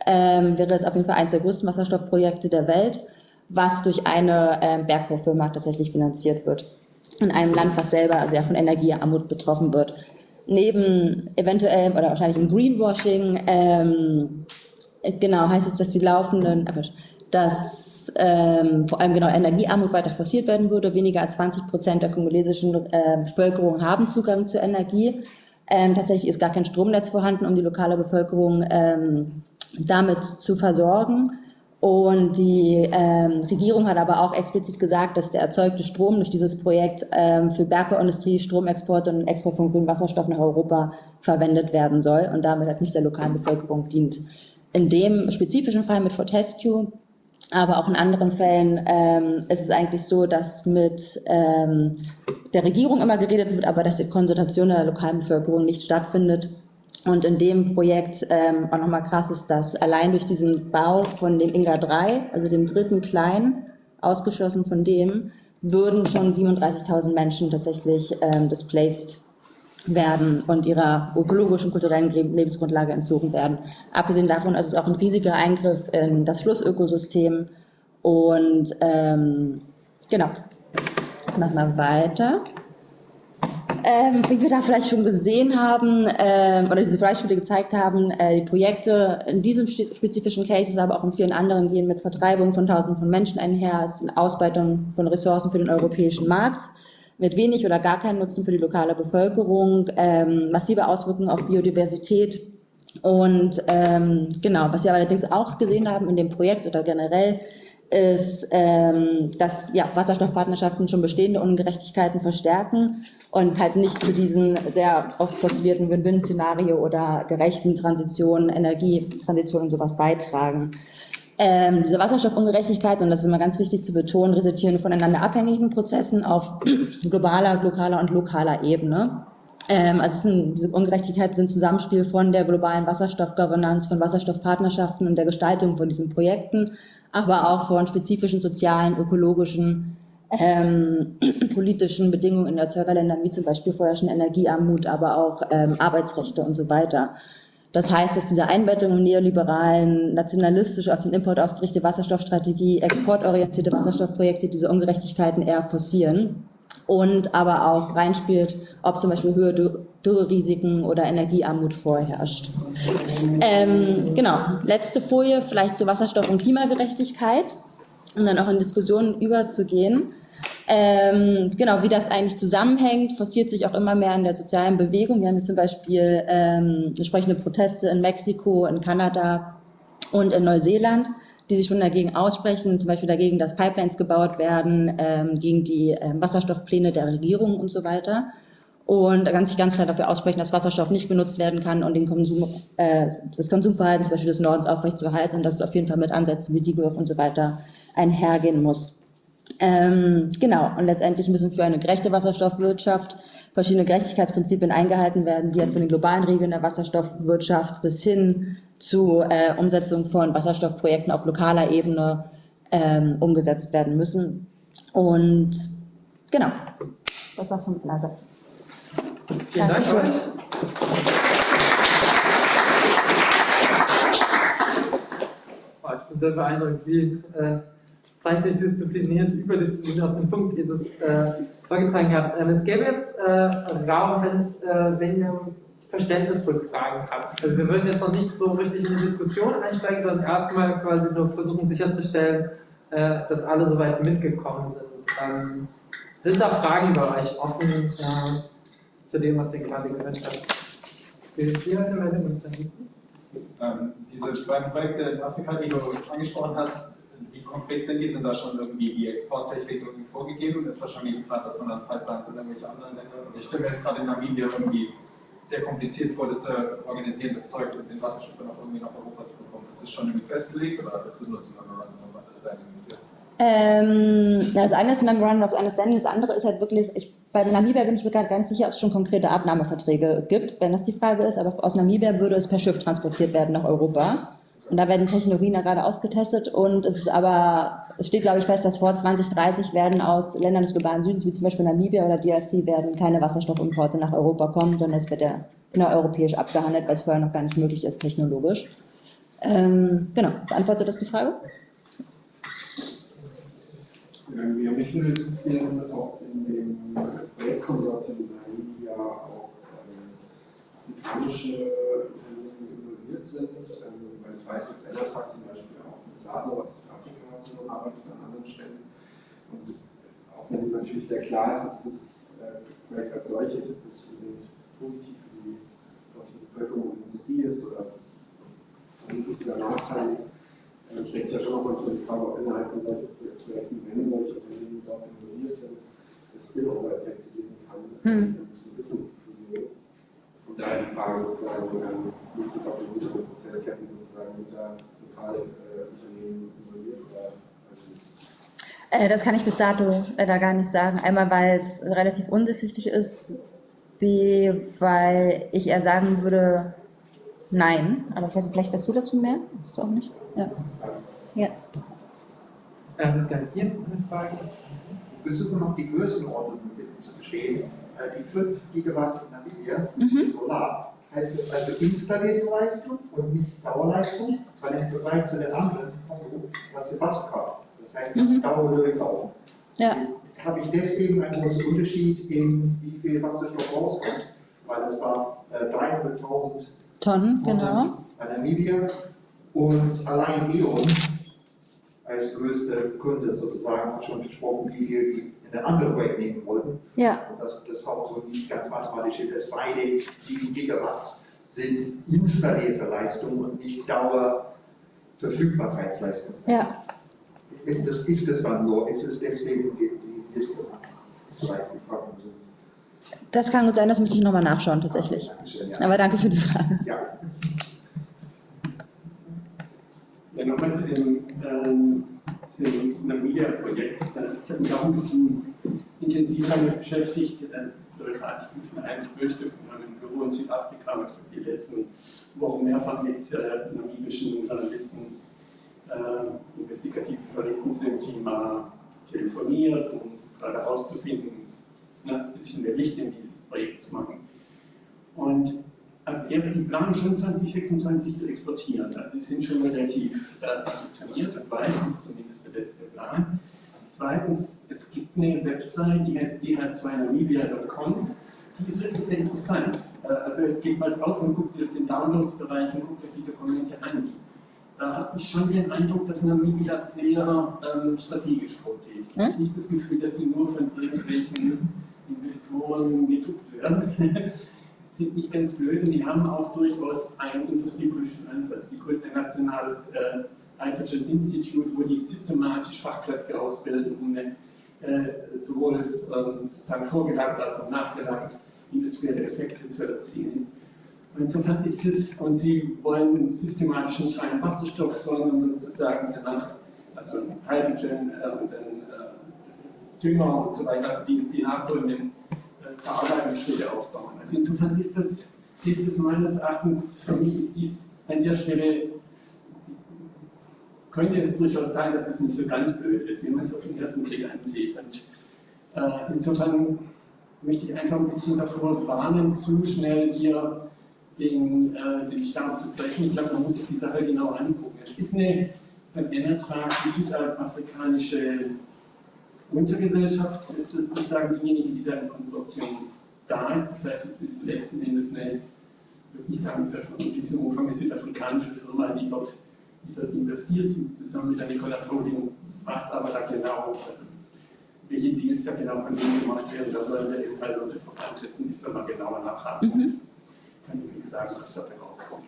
ähm, wäre es auf jeden Fall eines der größten Wasserstoffprojekte der Welt, was durch eine ähm, Bergbaufirma tatsächlich finanziert wird. In einem Land, was selber sehr von Energiearmut betroffen wird. Neben eventuell oder wahrscheinlich im Greenwashing, ähm, genau, heißt es, dass die laufenden, äh, dass ähm, vor allem genau Energiearmut weiter forciert werden würde. Weniger als 20 Prozent der kongolesischen äh, Bevölkerung haben Zugang zu Energie. Ähm, tatsächlich ist gar kein Stromnetz vorhanden, um die lokale Bevölkerung ähm, damit zu versorgen. Und die ähm, Regierung hat aber auch explizit gesagt, dass der erzeugte Strom durch dieses Projekt ähm, für Bergbauindustrie, Stromexport und Export von grünem Wasserstoff nach Europa verwendet werden soll und damit halt nicht der lokalen Bevölkerung dient. In dem spezifischen Fall mit Fortescue aber auch in anderen Fällen ähm, ist es eigentlich so, dass mit ähm, der Regierung immer geredet wird, aber dass die Konsultation der lokalen Bevölkerung nicht stattfindet. Und in dem Projekt ähm, auch nochmal krass ist, dass allein durch diesen Bau von dem Inga 3, also dem dritten Klein, ausgeschlossen von dem, würden schon 37.000 Menschen tatsächlich ähm, displaced werden und ihrer ökologischen, kulturellen Lebensgrundlage entzogen werden. Abgesehen davon ist es auch ein riesiger Eingriff in das Flussökosystem und ähm, genau, machen wir weiter. Ähm, wie wir da vielleicht schon gesehen haben ähm, oder diese Beispiele gezeigt haben, äh, die Projekte in diesem spezifischen Cases, aber auch in vielen anderen gehen mit Vertreibung von Tausenden von Menschen einher, es ist eine Ausbeutung von Ressourcen für den europäischen Markt mit wenig oder gar keinen Nutzen für die lokale Bevölkerung, ähm, massive Auswirkungen auf Biodiversität. Und ähm, genau, was wir allerdings auch gesehen haben in dem Projekt oder generell, ist, ähm, dass ja, Wasserstoffpartnerschaften schon bestehende Ungerechtigkeiten verstärken und halt nicht zu diesem sehr oft postulierten Win-Win-Szenario oder gerechten Transition, Energietransition und sowas beitragen. Ähm, diese Wasserstoffungerechtigkeiten, und das ist immer ganz wichtig zu betonen, resultieren voneinander abhängigen Prozessen auf globaler, lokaler und lokaler Ebene. Ähm, also sind, diese Ungerechtigkeiten sind Zusammenspiel von der globalen Wasserstoffgovernance, von Wasserstoffpartnerschaften und der Gestaltung von diesen Projekten, aber auch von spezifischen sozialen, ökologischen, ähm, politischen Bedingungen in Erzeugerländern, wie zum Beispiel vorherrschende Energiearmut, aber auch ähm, Arbeitsrechte und so weiter. Das heißt, dass diese Einbettung im neoliberalen, nationalistisch auf den Import ausgerichtete Wasserstoffstrategie, exportorientierte Wasserstoffprojekte diese Ungerechtigkeiten eher forcieren und aber auch reinspielt, ob zum Beispiel höhere Dürrerisiken oder Energiearmut vorherrscht. Ähm, genau, letzte Folie vielleicht zu Wasserstoff- und Klimagerechtigkeit, um dann auch in Diskussionen überzugehen. Ähm, genau, wie das eigentlich zusammenhängt, forciert sich auch immer mehr in der sozialen Bewegung. Wir haben jetzt zum Beispiel ähm, entsprechende Proteste in Mexiko, in Kanada und in Neuseeland, die sich schon dagegen aussprechen, zum Beispiel dagegen, dass Pipelines gebaut werden, ähm, gegen die ähm, Wasserstoffpläne der Regierung und so weiter. Und ganz, ganz klar dafür aussprechen, dass Wasserstoff nicht genutzt werden kann und den Konsum, äh, das Konsumverhalten zum Beispiel des Nordens aufrechtzuerhalten und dass es auf jeden Fall mit Ansätzen wie DIGOF und so weiter einhergehen muss. Ähm, genau, und letztendlich müssen für eine gerechte Wasserstoffwirtschaft verschiedene Gerechtigkeitsprinzipien eingehalten werden, die halt von den globalen Regeln der Wasserstoffwirtschaft bis hin zu äh, Umsetzung von Wasserstoffprojekten auf lokaler Ebene ähm, umgesetzt werden müssen. Und Genau, das war's von meiner Seite. Vielen Dank Dankeschön. ich bin sehr beeindruckt, wie äh, zeitlich diszipliniert, überdiszipliniert auf den Punkt ihr das äh, vorgetragen habt. Ähm, es gäbe jetzt äh, Raum, wenn's, äh, wenn ihr Verständnisrückfragen habt. Also wir würden jetzt noch nicht so richtig in die Diskussion einsteigen, sondern erstmal quasi nur versuchen sicherzustellen, äh, dass alle soweit mitgekommen sind. Ähm, sind da Fragen bei euch offen äh, zu dem, was ihr gerade gehört habt? Ähm, diese beiden Projekte in Afrika, die du angesprochen hast, wie konkret sind die? Sind da schon irgendwie die Exporttechnik irgendwie vorgegeben? Ist das schon geplant, dass man dann Pipelines in irgendwelche anderen Länder? Also ich stelle mir jetzt gerade in Namibia irgendwie sehr kompliziert vor, das zu organisieren, das Zeug mit den Wasserstoff dann auch irgendwie nach Europa zu bekommen. Ist das schon irgendwie festgelegt oder ist das nur so ein Memorandum of Understanding? Ähm, ja, das eine ist Memorandum of Understanding, das andere ist halt wirklich, ich, bei Namibia bin ich mir gerade ganz sicher, ob es schon konkrete Abnahmeverträge gibt, wenn das die Frage ist, aber aus Namibia würde es per Schiff transportiert werden nach Europa. Und da werden Technologien ja gerade ausgetestet und es ist aber, es steht glaube ich fest, dass vor 2030 werden aus Ländern des globalen Südens, wie zum Beispiel Namibia oder DRC, werden keine Wasserstoffimporte nach Europa kommen, sondern es wird ja innereuropäisch abgehandelt, weil es vorher noch gar nicht möglich ist, technologisch. Ähm, genau, beantwortet das die Frage? Ähm, Ja, mich würde interessieren, ob in dem Projektkonsortium in Namibia auch ähm, afrikanische Unternehmen involviert sind, weil ich weiß, dass Enertag zum Beispiel auch mit SASO aus Südafrika zusammenarbeitet an anderen Stellen. Und es- auch wenn natürlich sehr klar ist, dass das äh, Projekt als solches jetzt nicht unbedingt positiv für die dortige Bevölkerung und Industrie ist oder vermutlich sogar nachteilig, dann stellt sich ja schon auch manchmal die Frage, ob innerhalb von solchen Projekten, wenn solche Unternehmen dort involviert sind, es Spillover-Effekte geben kann, Hm. die Wissensdiffusion. Die Frage sozusagen, wie ist es auf den unteren Prozessketten sozusagen, sind da lokale äh, Unternehmen involviert oder. Äh, das kann ich bis dato leider gar nicht sagen. Einmal, weil es relativ undurchsichtig ist, B, weil ich eher sagen würde, nein. Aber ich weiß nicht, vielleicht weißt du dazu mehr? Weißt du auch nicht? Ja. Ja. Ähm, dann hier eine Frage. Wir versuchen noch die Größenordnung ein bisschen zu verstehen. Äh, Die 5 Gigawatt in Namibia, Mhm. Solar, heißt das also installierte Leistung und nicht Dauerleistung, weil im Vergleich zu den anderen Kongo was die Wasserkraft. Das heißt, Mhm. Dauer durchlaufen. Ja. Ist, habe ich deswegen einen großen Unterschied in wie viel Wasserstoff rauskommt, weil das war äh, 300.000 Tonnen, genau. bei Namibia und allein E.ON als größter Kunde sozusagen hat schon versprochen, wie viel die in den anderen Projekt nehmen wollten. Ja. Und das, das ist auch so nicht ganz mathematisch, es sei denn, die Gigawatts sind installierte Leistung und nicht Dauerverfügbarkeitsleistung. Ja. Ist das, ist das dann so? Ist es deswegen die, Diskrepanz? Das kann gut sein, das müsste ich nochmal nachschauen, tatsächlich. Dankeschön, ja. Aber danke für die Frage. ja. Ja, nochmal zu dem, ähm, zu dem Namibia-Projekt. Äh, Ich habe mich auch ein bisschen intensiv damit beschäftigt. Bin ich mir eigentlich Bürstift. Wir haben ein Büro in Südafrika und ich die letzten Wochen mehrfach mit äh, namibischen Journalisten, äh, investigativen Journalisten zu dem Thema telefoniert, um gerade herauszufinden, ein bisschen mehr Licht in dieses Projekt zu machen. Und als erstes, die planen schon 2026 zu exportieren. Also die sind schon relativ äh, ambitioniert und weit, zumindest letzte Plan. Zweitens, es gibt eine Website, die heißt dh2namibia.com. Die ist wirklich sehr interessant. Äh, also geht mal drauf und guckt euch den Downloads-Bereich und guckt euch die Dokumente an. Da habe ich schon den Eindruck, dass Namibia sehr ähm, strategisch vorgeht. Ich habe nicht das Gefühl, dass die nur von irgendwelchen Investoren gejuckt werden. sind nicht ganz blöd und die haben auch durchaus einen industriepolitischen Ansatz. Die gründen ein nationales äh, Hydrogen Institute, wo die systematisch Fachkräfte ausbilden, um eine, äh, sowohl ähm, sozusagen vorgelangt als auch nachgelangt industrielle Effekte zu erzielen. Und insofern ist es, und sie wollen systematisch nicht rein Wasserstoff, sondern sozusagen nach, also Hydrogen äh, und dann äh, Dünger und so weiter, also die, die nachfolgenden äh, Verarbeitungsschritte aufbauen. Also insofern ist das, ist das meines Erachtens, für mich ist dies an der Stelle, könnte es durchaus sein, dass das nicht so ganz blöd ist, wie man es auf den ersten Blick ansieht. Und Äh, insofern möchte ich einfach ein bisschen davor warnen, zu schnell hier den, äh, den Start zu brechen. Ich glaube, man muss sich die Sache genau angucken. Es ist eine, ein Ertrag, die südafrikanische Untergesellschaft ist sozusagen diejenige, die da im Konsortium da ist. Das heißt, es ist letzten Endes eine, würde ich sagen, in diesem Umfang eine südafrikanische Firma, die dort, die dort investiert, zusammen mit der Nicolas Holding, was aber da genau, also welche Deals da genau von denen gemacht werden, da wollen wir eben unter Druck ansetzen, die Firma genauer nachhaken. Mhm. Kann ich nicht sagen, was da rauskommt.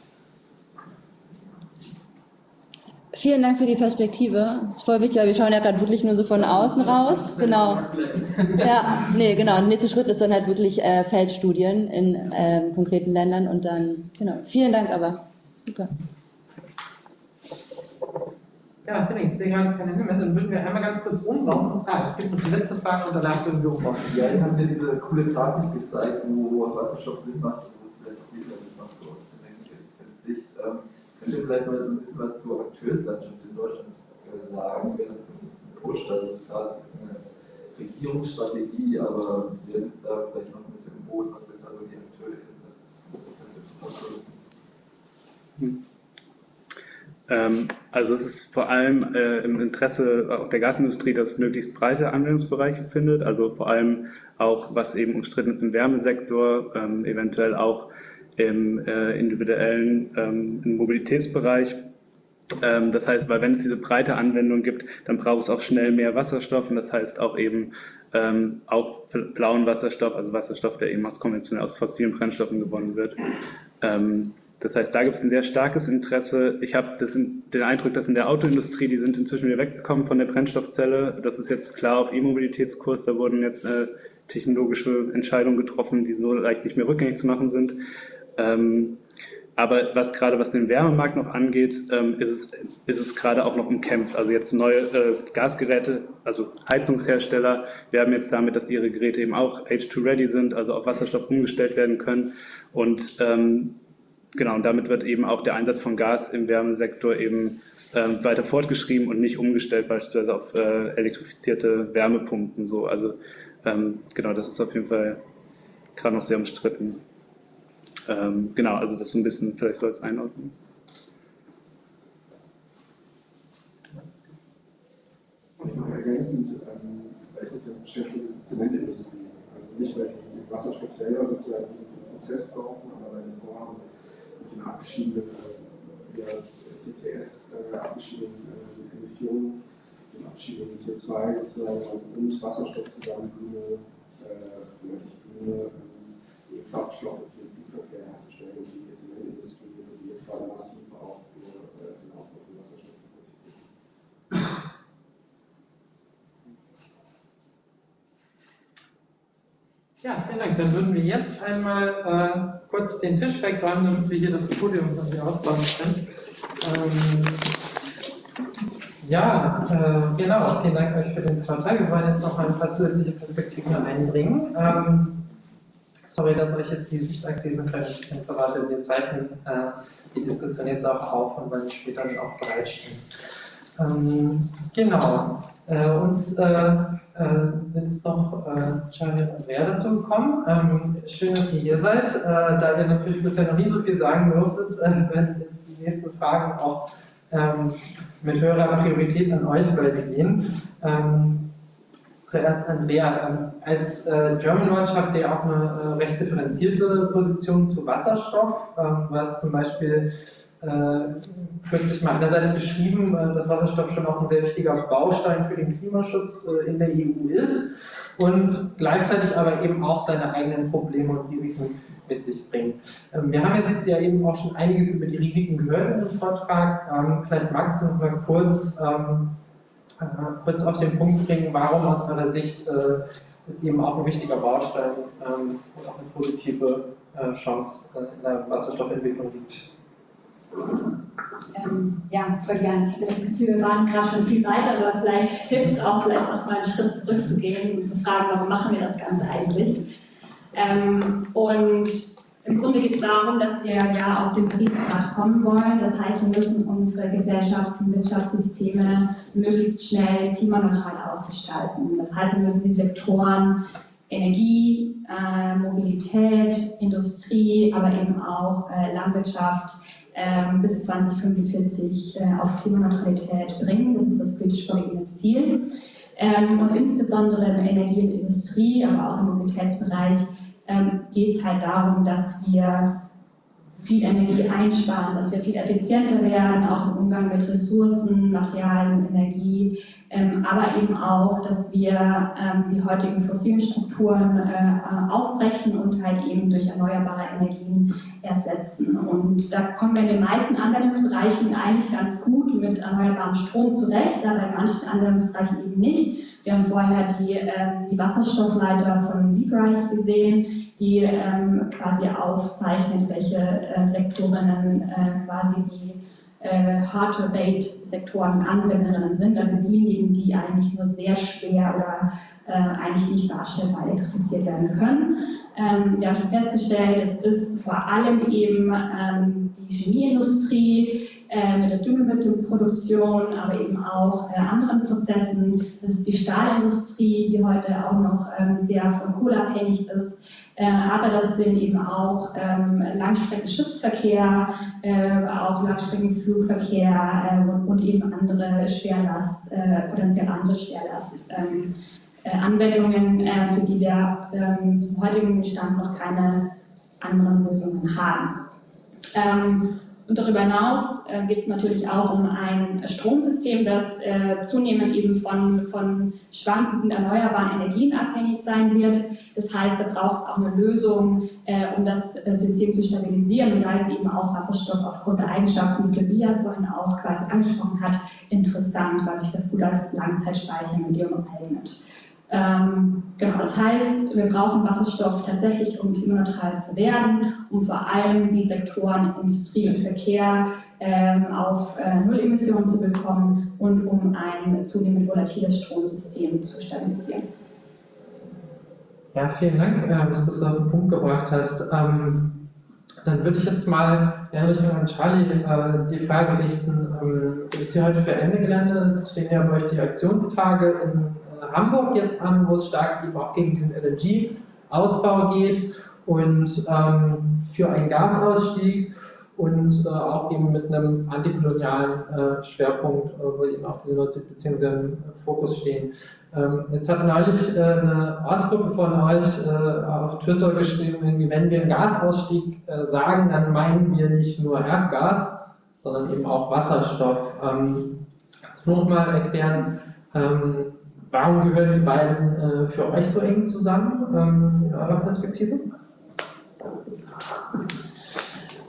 Vielen Dank für die Perspektive. Das ist voll wichtig, weil wir schauen ja gerade wirklich nur so von außen raus. Genau. Ja, nee, genau. Der nächste Schritt ist dann halt wirklich äh, Feldstudien in ähm, konkreten Ländern und dann, genau. Vielen Dank aber. Super. Ja, Henning, ich sehe gerade keine Hinweise. Dann würden wir einmal ganz kurz umbauen und fragen. Es gibt noch die letzte Frage und danach würden wir umbauen. Ja, ihr habt ja diese coole Grafik gezeigt, wo Wasserstoff Sinn macht und wo es vielleicht auch wieder Sinn macht, so aus Energieeffizienzsicht. Ähm, Könnt ihr vielleicht mal so ein bisschen was zur Akteurslandschaft in Deutschland äh, sagen, wer das ein bisschen pusht? Also klar, es gibt eine Regierungsstrategie, aber wer sitzt da vielleicht noch mit im Boot? Was sind da so die Akteure? Das ist ganz interessant zu wissen. Hm. Ähm, also es ist vor allem äh, im Interesse auch der Gasindustrie, dass es möglichst breite Anwendungsbereiche findet, also vor allem auch, was eben umstritten ist im Wärmesektor, ähm, eventuell auch im äh, individuellen ähm, im Mobilitätsbereich. Ähm, das heißt, weil wenn es diese breite Anwendung gibt, dann braucht es auch schnell mehr Wasserstoff und das heißt auch eben ähm, auch blauen Wasserstoff, also Wasserstoff, der eben aus konventionell aus fossilen Brennstoffen gewonnen wird. Das heißt, da gibt es ein sehr starkes Interesse. Ich habe den Eindruck, dass in der Autoindustrie, die sind inzwischen wieder weggekommen von der Brennstoffzelle. Das ist jetzt klar auf E-Mobilitätskurs. Da wurden jetzt äh, technologische Entscheidungen getroffen, die so leicht nicht mehr rückgängig zu machen sind. Ähm, aber was gerade was den Wärmemarkt noch angeht, ähm, ist, es, ist es gerade auch noch umkämpft. Also jetzt neue äh, Gasgeräte, also Heizungshersteller werben jetzt damit, dass ihre Geräte eben auch H2-ready sind, also auf Wasserstoff umgestellt werden können. Und ähm, genau, und damit wird eben auch der Einsatz von Gas im Wärmesektor eben ähm, weiter fortgeschrieben und nicht umgestellt beispielsweise auf äh, elektrifizierte Wärmepumpen. So. Also ähm, genau, das ist auf jeden Fall gerade noch sehr umstritten. Ähm, genau, also das so ein bisschen, vielleicht soll es einordnen. Und noch ergänzend, ähm, vielleicht mit der Beschäftigung der Zementindustrie. Also nicht, weil sie Wasserstoff selber sozusagen im Prozess brauchen, aber weil sie vorhaben, mit den abgeschiedenen äh, ja, CCS äh, abgeschiedenen äh, Emissionen, den abgeschiedenen CO2 sozusagen und Wasserstoff zusammen grüne, äh, grüne äh, Kraftstoffe Flugverkehr herzustellen und die Zementindustrie reguliert gerade massiv auch für äh, den Aufbau von Wasserstoffkapazitäten. Ja, vielen Dank. Dann würden wir jetzt einmal äh, kurz den Tisch wegräumen, damit wir hier das Podium von hier ausbauen können. Ähm, ja, äh, genau. Vielen Dank euch für den Vortrag. Wir wollen jetzt noch ein paar zusätzliche Perspektiven einbringen. Ähm, sorry, dass euch jetzt die Sichtachse ein bisschen verrate. Wir zeichnen äh, die Diskussion jetzt auch auf und wollen später dann auch bereitstehen. Ähm, genau. Äh, uns äh, äh sind noch äh, Charlie und Andrea dazu gekommen. Ähm, schön, dass ihr hier seid. Äh, da wir natürlich bisher noch nie so viel sagen durftet, äh, werden jetzt die nächsten Fragen auch ähm, mit höherer Priorität an euch beide gehen. Ähm, zuerst Andrea. Ähm, als äh, German Watch habt ihr auch eine recht differenzierte Position zu Wasserstoff. Ähm, hast zum Beispiel kürzlich mal einerseits beschrieben, äh, dass Wasserstoff schon auch ein sehr wichtiger Baustein für den Klimaschutz äh, in der EU ist und gleichzeitig aber eben auch seine eigenen Probleme und Risiken mit sich bringt. Ähm, wir haben jetzt ja eben auch schon einiges über die Risiken gehört in dem Vortrag. Ähm, vielleicht magst du noch mal kurz ähm, äh, kurz auf den Punkt bringen, warum aus meiner Sicht äh, ist eben auch ein wichtiger Baustein und auch eine positive äh, Chance äh, in der Wasserstoffentwicklung liegt. Ähm, ja, voll gerne. Ich hatte das Gefühl, wir waren gerade schon viel weiter, aber vielleicht hilft es auch, vielleicht noch mal einen Schritt zurückzugehen und zu fragen, warum machen wir das Ganze eigentlich? Ähm, und Im Grunde geht es darum, dass wir ja auf den Paris-Grad kommen wollen. Das heißt, wir müssen unsere Gesellschafts- und Wirtschaftssysteme möglichst schnell klimaneutral ausgestalten. Das heißt, wir müssen die Sektoren Energie, äh, Mobilität, Industrie, aber eben auch äh, Landwirtschaft äh, bis 2045 äh, auf Klimaneutralität bringen. Das ist das politisch vorgegebene Ziel. Ähm, und insbesondere in der Energie- und Industrie, aber auch im Mobilitätsbereich ähm, geht es halt darum, dass wir viel Energie einsparen, dass wir viel effizienter werden, auch im Umgang mit Ressourcen, Materialien, Energie, ähm, aber eben auch, dass wir ähm, die heutigen fossilen Strukturen äh, aufbrechen und halt eben durch erneuerbare Energien ersetzen. Und da kommen wir in den meisten Anwendungsbereichen eigentlich ganz gut mit erneuerbarem Strom zurecht, aber in manchen Anwendungsbereichen eben nicht. Wir haben vorher die, äh, die Wasserstoffleiter von Liebreich gesehen, die ähm, quasi aufzeichnet, welche äh, Sektorinnen äh, quasi die äh, Hard-to-Abate-Sektoren Anwenderinnen sind, also diejenigen, die eigentlich nur sehr schwer oder äh, eigentlich nicht darstellbar elektrifiziert werden können. Ähm, wir haben schon festgestellt, es ist vor allem eben ähm, die Chemieindustrie, mit der Düngemittelproduktion, aber eben auch äh, anderen Prozessen. Das ist die Stahlindustrie, die heute auch noch ähm, sehr von Kohle abhängig ist. Äh, aber das sind eben auch ähm, Langstreckenschiffsverkehr, äh, auch Langstreckenflugverkehr äh, und, eben andere Schwerlast, äh, potenziell andere Schwerlast. Ähm, Anwendungen, für die wir zum heutigen Stand noch keine anderen Lösungen haben. Und darüber hinaus äh, geht es natürlich auch um ein Stromsystem, das äh, zunehmend eben von, von schwankenden erneuerbaren Energien abhängig sein wird. Das heißt, da braucht es auch eine Lösung, äh, um das äh, System zu stabilisieren. Und da ist eben auch Wasserstoff aufgrund der Eigenschaften, die Tobias vorhin auch quasi angesprochen hat, interessant, weil sich das gut als Langzeitspeichermedium eignet. Ähm, genau, das heißt, wir brauchen Wasserstoff tatsächlich, um klimaneutral zu werden, um vor allem die Sektoren Industrie und Verkehr ähm, auf äh, Null Emissionen zu bekommen und um ein zunehmend volatiles Stromsystem zu stabilisieren. Ja, vielen Dank, äh, dass du es auf den Punkt gebracht hast. Ähm, dann würde ich jetzt mal in Richtung an Charlie äh, die Frage richten, ähm, du bist hier heute für Ende Gelände, es stehen ja bei euch die Aktionstage in Hamburg jetzt an, wo es stark eben auch gegen diesen LNG-Ausbau geht und ähm, für einen Gasausstieg und äh, auch eben mit einem antikolonialen äh, Schwerpunkt, äh, wo eben auch diese Nord-Süd-Beziehungen sehr im Fokus stehen. Ähm, jetzt hat neulich äh, eine Ortsgruppe von euch äh, auf Twitter geschrieben, wenn wir einen Gasausstieg äh, sagen, dann meinen wir nicht nur Erdgas, sondern eben auch Wasserstoff. Ähm, noch mal erklären, ähm, Warum gehören die beiden äh, für euch so eng zusammen ähm, in eurer Perspektive?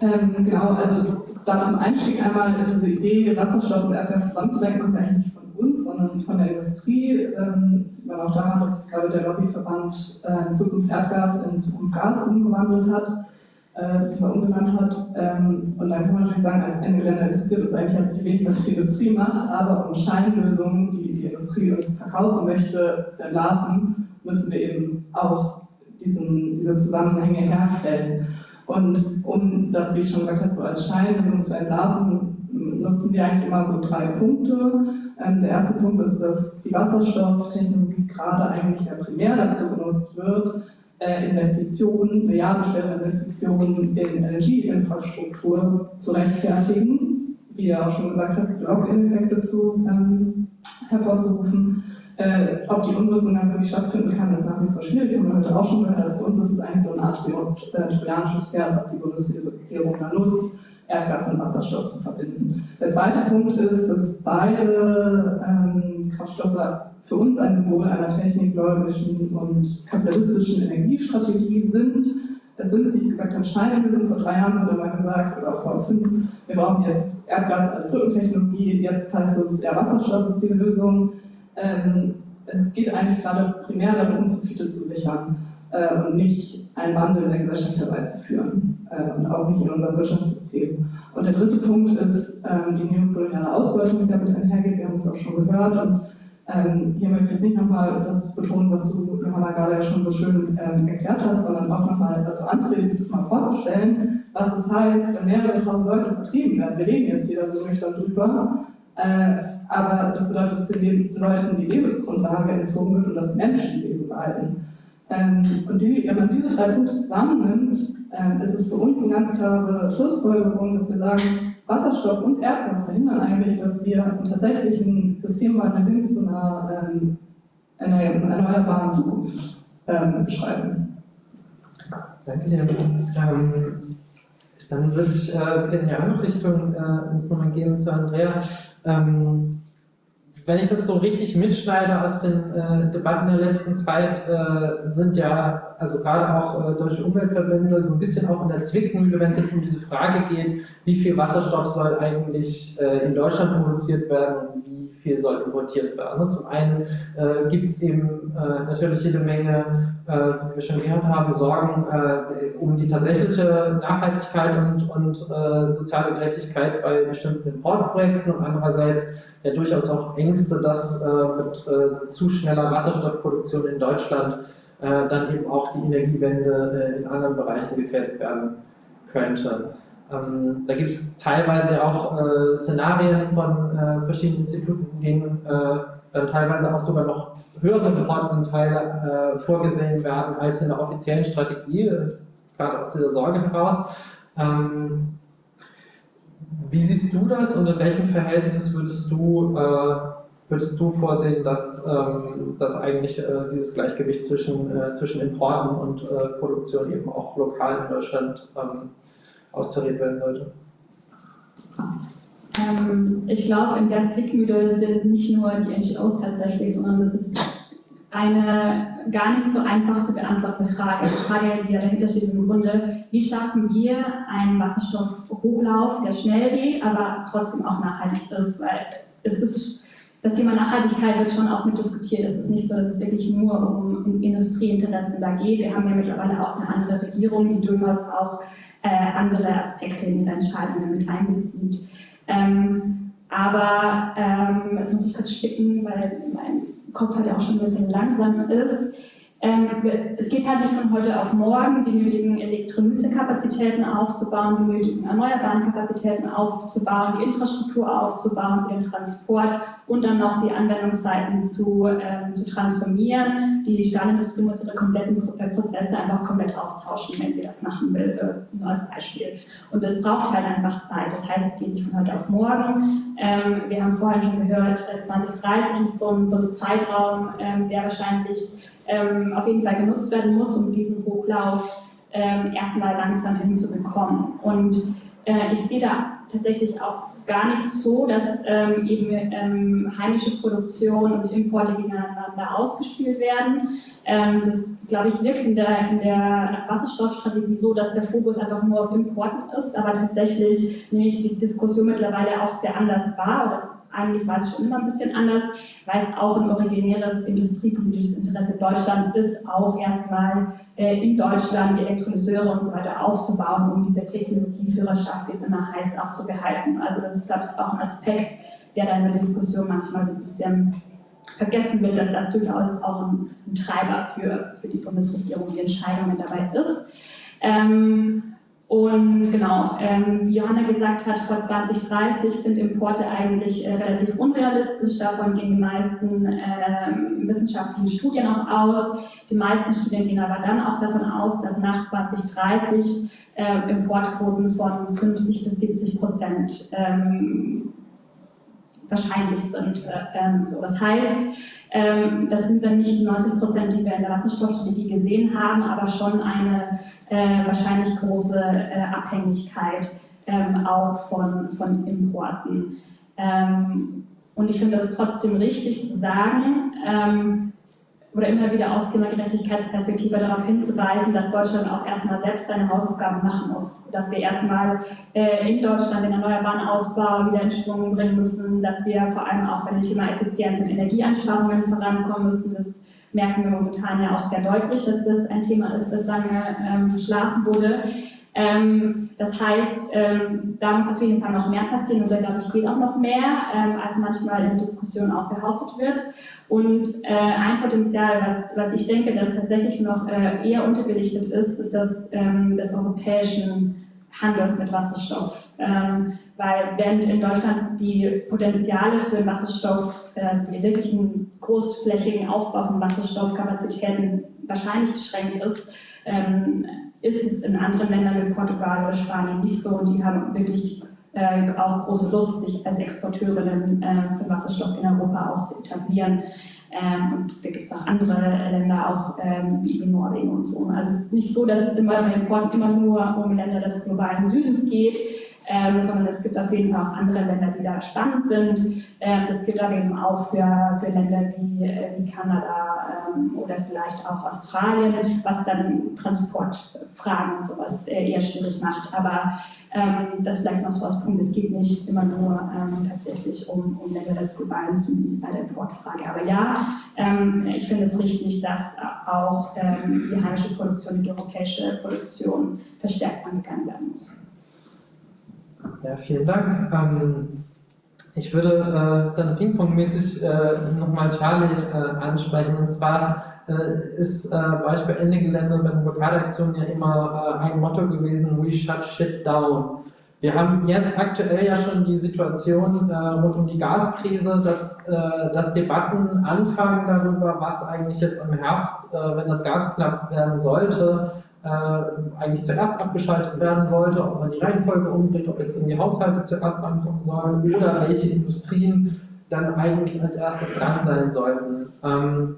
Ähm, genau, also da zum Einstieg einmal diese Idee, Wasserstoff und Erdgas zusammenzudenken, kommt eigentlich nicht von uns, sondern von der Industrie. Ähm, das sieht man auch daran, dass gerade der Lobbyverband äh, Zukunft Erdgas in Zukunft Gas umgewandelt hat äh, beziehungsweise umgenannt hat. Ähm, und dann kann man natürlich sagen, als Endgeländer interessiert uns eigentlich herzlich wenig, was die Industrie macht, aber um Scheinlösungen, die die Industrie uns verkaufen möchte, zu entlarven, müssen wir eben auch diesen, diese Zusammenhänge herstellen. Und um das, wie ich schon gesagt habe, so als Scheinlösung zu entlarven, nutzen wir eigentlich immer so drei Punkte. Ähm, der erste Punkt ist, dass die Wasserstofftechnologie gerade eigentlich ja primär dazu genutzt wird, Investitionen, milliardenschwere Investitionen in Energieinfrastruktur zu rechtfertigen, wie ihr auch schon gesagt habt, diese Lock-in-Effekte zu ähm, hervorzurufen. Äh, ob die Umrüstung dann wirklich stattfinden kann, ist nach wie vor schwierig. Das haben wir heute auch schon gehört. Also für uns ist es eigentlich so eine Art äh, trojanisches Pferd, was die Bundesregierung da nutzt, Erdgas und Wasserstoff zu verbinden. Der zweite Punkt ist, dass beide ähm, Kraftstoffe für uns ein Symbol einer technikgläubigen und kapitalistischen Energiestrategie sind. Es sind, wie gesagt habe, Scheinlösungen. Vor drei Jahren wurde mal gesagt, oder auch vor fünf, wir brauchen jetzt Erdgas als Brückentechnologie, jetzt heißt es, ja, Wasserstoff ist die Lösung. Ähm, es geht eigentlich gerade primär darum, Profite zu sichern äh, und nicht einen Wandel in der Gesellschaft herbeizuführen und auch nicht in unserem Wirtschaftssystem. Und der dritte Punkt ist ähm, die neokoloniale Ausbeutung, die damit einhergeht. Wir haben es auch schon gehört. Und Ähm, hier möchte ich jetzt nicht nochmal das betonen, was du, Johanna, gerade ja schon so schön ähm, erklärt hast, sondern auch nochmal dazu anzureden, sich das mal vorzustellen, was es heißt, wenn mehrere tausend Leute vertrieben werden. Wir reden jetzt jeder so nüchtern drüber, äh, aber das bedeutet, dass den Leuten die Lebensgrundlage entzogen wird und dass Menschenleben leiden. Ähm, und die, wenn man diese drei Punkte zusammennimmt, ähm, ist es für uns eine ganz klare Schlussfolgerung, dass wir sagen, Wasserstoff und Erdgas verhindern eigentlich, dass wir einen tatsächlichen Systemwandel hin zu einer, ähm, einer erneuerbaren Zukunft ähm, beschreiben. Danke dir. Ähm, dann würde ich äh, die andere Richtung äh, nochmal gehen zu Andrea. Ähm, wenn ich das so richtig mitschneide aus den äh, Debatten der letzten Zeit, äh, sind ja, also gerade auch äh, deutsche Umweltverbände, so ein bisschen auch in der Zwickmühle, wenn es jetzt um diese Frage geht, wie viel Wasserstoff soll eigentlich äh, in Deutschland produziert werden und wie viel soll importiert werden. Und zum einen äh, gibt es eben äh, natürlich jede Menge, wie wir schon gehört haben, Sorgen um die tatsächliche Nachhaltigkeit und, und soziale Gerechtigkeit bei bestimmten Importprojekten und andererseits ja durchaus auch Ängste, dass äh, mit äh, zu schneller Wasserstoffproduktion in Deutschland äh, dann eben auch die Energiewende äh, in anderen Bereichen gefährdet werden könnte. Ähm, da gibt es teilweise auch äh, Szenarien von äh, verschiedenen Instituten, in denen dann teilweise auch sogar noch höhere Importanteile vorgesehen werden als in der offiziellen Strategie, gerade aus dieser Sorge heraus. Ähm, wie siehst du das und in welchem Verhältnis würdest du, äh, würdest du vorsehen, dass, ähm, dass eigentlich äh, dieses Gleichgewicht zwischen, äh, zwischen Importen und äh, Produktion eben auch lokal in Deutschland ähm, austariert werden sollte? Ähm, ich glaube, in der Zwickmühle sind nicht nur die NGOs tatsächlich, sondern das ist eine gar nicht so einfach zu beantwortende Frage. Die Frage, die ja dahinter steht, ist im Grunde, wie schaffen wir einen Wasserstoffhochlauf, der schnell geht, aber trotzdem auch nachhaltig ist, weil es ist, das Thema Nachhaltigkeit wird schon auch mit diskutiert. Es ist nicht so, dass es wirklich nur um Industrieinteressen da geht. Wir haben ja mittlerweile auch eine andere Regierung, die durchaus auch äh, andere Aspekte in ihre Entscheidungen mit einbezieht. Ähm, aber ähm, jetzt muss ich kurz schicken, weil mein Kopf halt auch schon ein bisschen langsam ist. Ähm, es geht halt nicht von heute auf morgen, die nötigen Elektrolyse-Kapazitäten aufzubauen, die nötigen erneuerbaren Kapazitäten aufzubauen, die Infrastruktur aufzubauen für den Transport und dann noch die Anwendungsseiten zu, ähm, zu transformieren. Die Stahlindustrie muss ihre kompletten äh, Prozesse einfach komplett austauschen, wenn sie das machen will, ein neues Beispiel. Und das braucht halt einfach Zeit. Das heißt, es geht nicht von heute auf morgen. Ähm, wir haben vorhin schon gehört, 2030 äh, ist so ein, so ein Zeitraum, ähm, der wahrscheinlich ähm, auf jeden Fall genutzt werden muss, um diesen Hochlauf ähm, erstmal langsam hinzubekommen. Und äh, ich sehe da tatsächlich auch gar nicht so, dass ähm, eben ähm, heimische Produktion und Importe gegeneinander ausgespielt werden. Ähm, das, glaube ich, wirkt in der, in der Wasserstoffstrategie so, dass der Fokus einfach nur auf Importen ist, aber tatsächlich nämlich die Diskussion mittlerweile auch sehr anders war eigentlich weiß ich schon immer ein bisschen anders, weil es auch ein originäres industriepolitisches Interesse Deutschlands ist, auch erstmal äh, in Deutschland die Elektrolyseure und so weiter aufzubauen, um diese Technologieführerschaft, die es immer heißt, auch zu behalten. Also das ist, glaube ich, auch ein Aspekt, der da in der Diskussion manchmal so ein bisschen vergessen wird, dass das durchaus auch ein, ein Treiber für, für die Bundesregierung, die Entscheidungen dabei ist. Ähm, und genau, ähm, wie Johanna gesagt hat, vor 2030 sind Importe eigentlich äh, relativ unrealistisch. Davon gehen die meisten äh, wissenschaftlichen Studien auch aus. Die meisten Studien gehen aber dann auch davon aus, dass nach 2030 äh, Importquoten von 50 bis 70 Prozent ähm, wahrscheinlich sind. Äh, ähm, so. Das heißt, das sind dann nicht die 90 Prozent, die wir in der Wasserstoffstrategie gesehen haben, aber schon eine äh, wahrscheinlich große äh, Abhängigkeit ähm, auch von, von Importen. Ähm, und ich finde es trotzdem richtig zu sagen, ähm, oder immer wieder aus Klimagerechtigkeitsperspektive darauf hinzuweisen, dass Deutschland auch erstmal selbst seine Hausaufgaben machen muss. Dass wir erstmal äh, in Deutschland den erneuerbaren Ausbau wieder in Schwung bringen müssen, dass wir vor allem auch bei dem Thema Effizienz und Energieeinsparungen vorankommen müssen. Das merken wir momentan ja auch sehr deutlich, dass das ein Thema ist, das lange ähm, verschlafen wurde. Ähm, das heißt, ähm, da muss auf jeden Fall noch mehr passieren und da glaube ich geht auch noch mehr, ähm, als manchmal in Diskussionen auch behauptet wird. Und äh, ein Potenzial, was, was ich denke, das tatsächlich noch äh, eher unterbelichtet ist, ist das ähm, des europäischen Handels mit Wasserstoff. Ähm, weil während in Deutschland die Potenziale für Wasserstoff, äh, also die wirklichen großflächigen Aufbau von Wasserstoffkapazitäten wahrscheinlich beschränkt ist, ähm, ist es in anderen Ländern wie Portugal oder Spanien nicht so und die haben wirklich äh, auch große Lust, sich als Exporteurinnen äh, für Wasserstoff in Europa auch zu etablieren. Ähm, und da gibt es auch andere Länder, auch ähm, wie Norwegen und so. Also es ist nicht so, dass es immer bei Importen immer nur um Länder des globalen Südens geht, ähm, sondern es gibt auf jeden Fall auch andere Länder, die da spannend sind. Ähm, das gilt aber eben auch für, für Länder wie, äh, wie Kanada ähm, oder vielleicht auch Australien, was dann Transportfragen und sowas äh, eher schwierig macht. Aber ähm, das vielleicht noch so als Punkt, es geht nicht immer nur ähm, tatsächlich um, um Länder des globalen Südens bei der Importfrage. Aber ja, ähm, ich finde es richtig, dass auch die heimische Produktion und die europäische Produktion verstärkt angegangen werden muss. Ja, vielen Dank. Ähm, ich würde äh, dann ping-pong-mäßig äh, nochmal Charlie äh, ansprechen. Und zwar äh, ist äh, bei euch bei Ende-Gelände bei den Blockadaktionen ja immer äh, ein Motto gewesen, we shut shit down. Wir haben jetzt aktuell ja schon die Situation äh, rund um die Gaskrise, dass, äh, dass Debatten anfangen darüber, was eigentlich jetzt im Herbst, äh, wenn das Gas knapp werden sollte, äh, eigentlich zuerst abgeschaltet werden sollte, ob man die Reihenfolge umdreht, ob jetzt irgendwie Haushalte zuerst ankommen sollen oder welche Industrien dann eigentlich als erstes dran sein sollten. Ähm,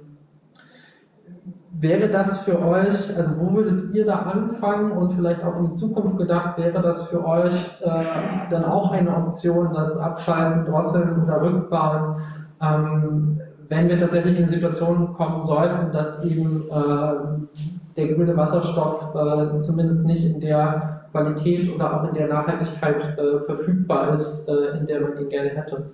wäre das für euch, also wo würdet ihr da anfangen und vielleicht auch in die Zukunft gedacht, wäre das für euch äh, dann auch eine Option, das Abschalten, Drosseln oder Rückbauen, ähm, wenn wir tatsächlich in Situationen kommen sollten, dass eben äh, der grüne Wasserstoff äh, zumindest nicht in der Qualität oder auch in der Nachhaltigkeit äh, verfügbar ist, äh, in der man ihn gerne hätte.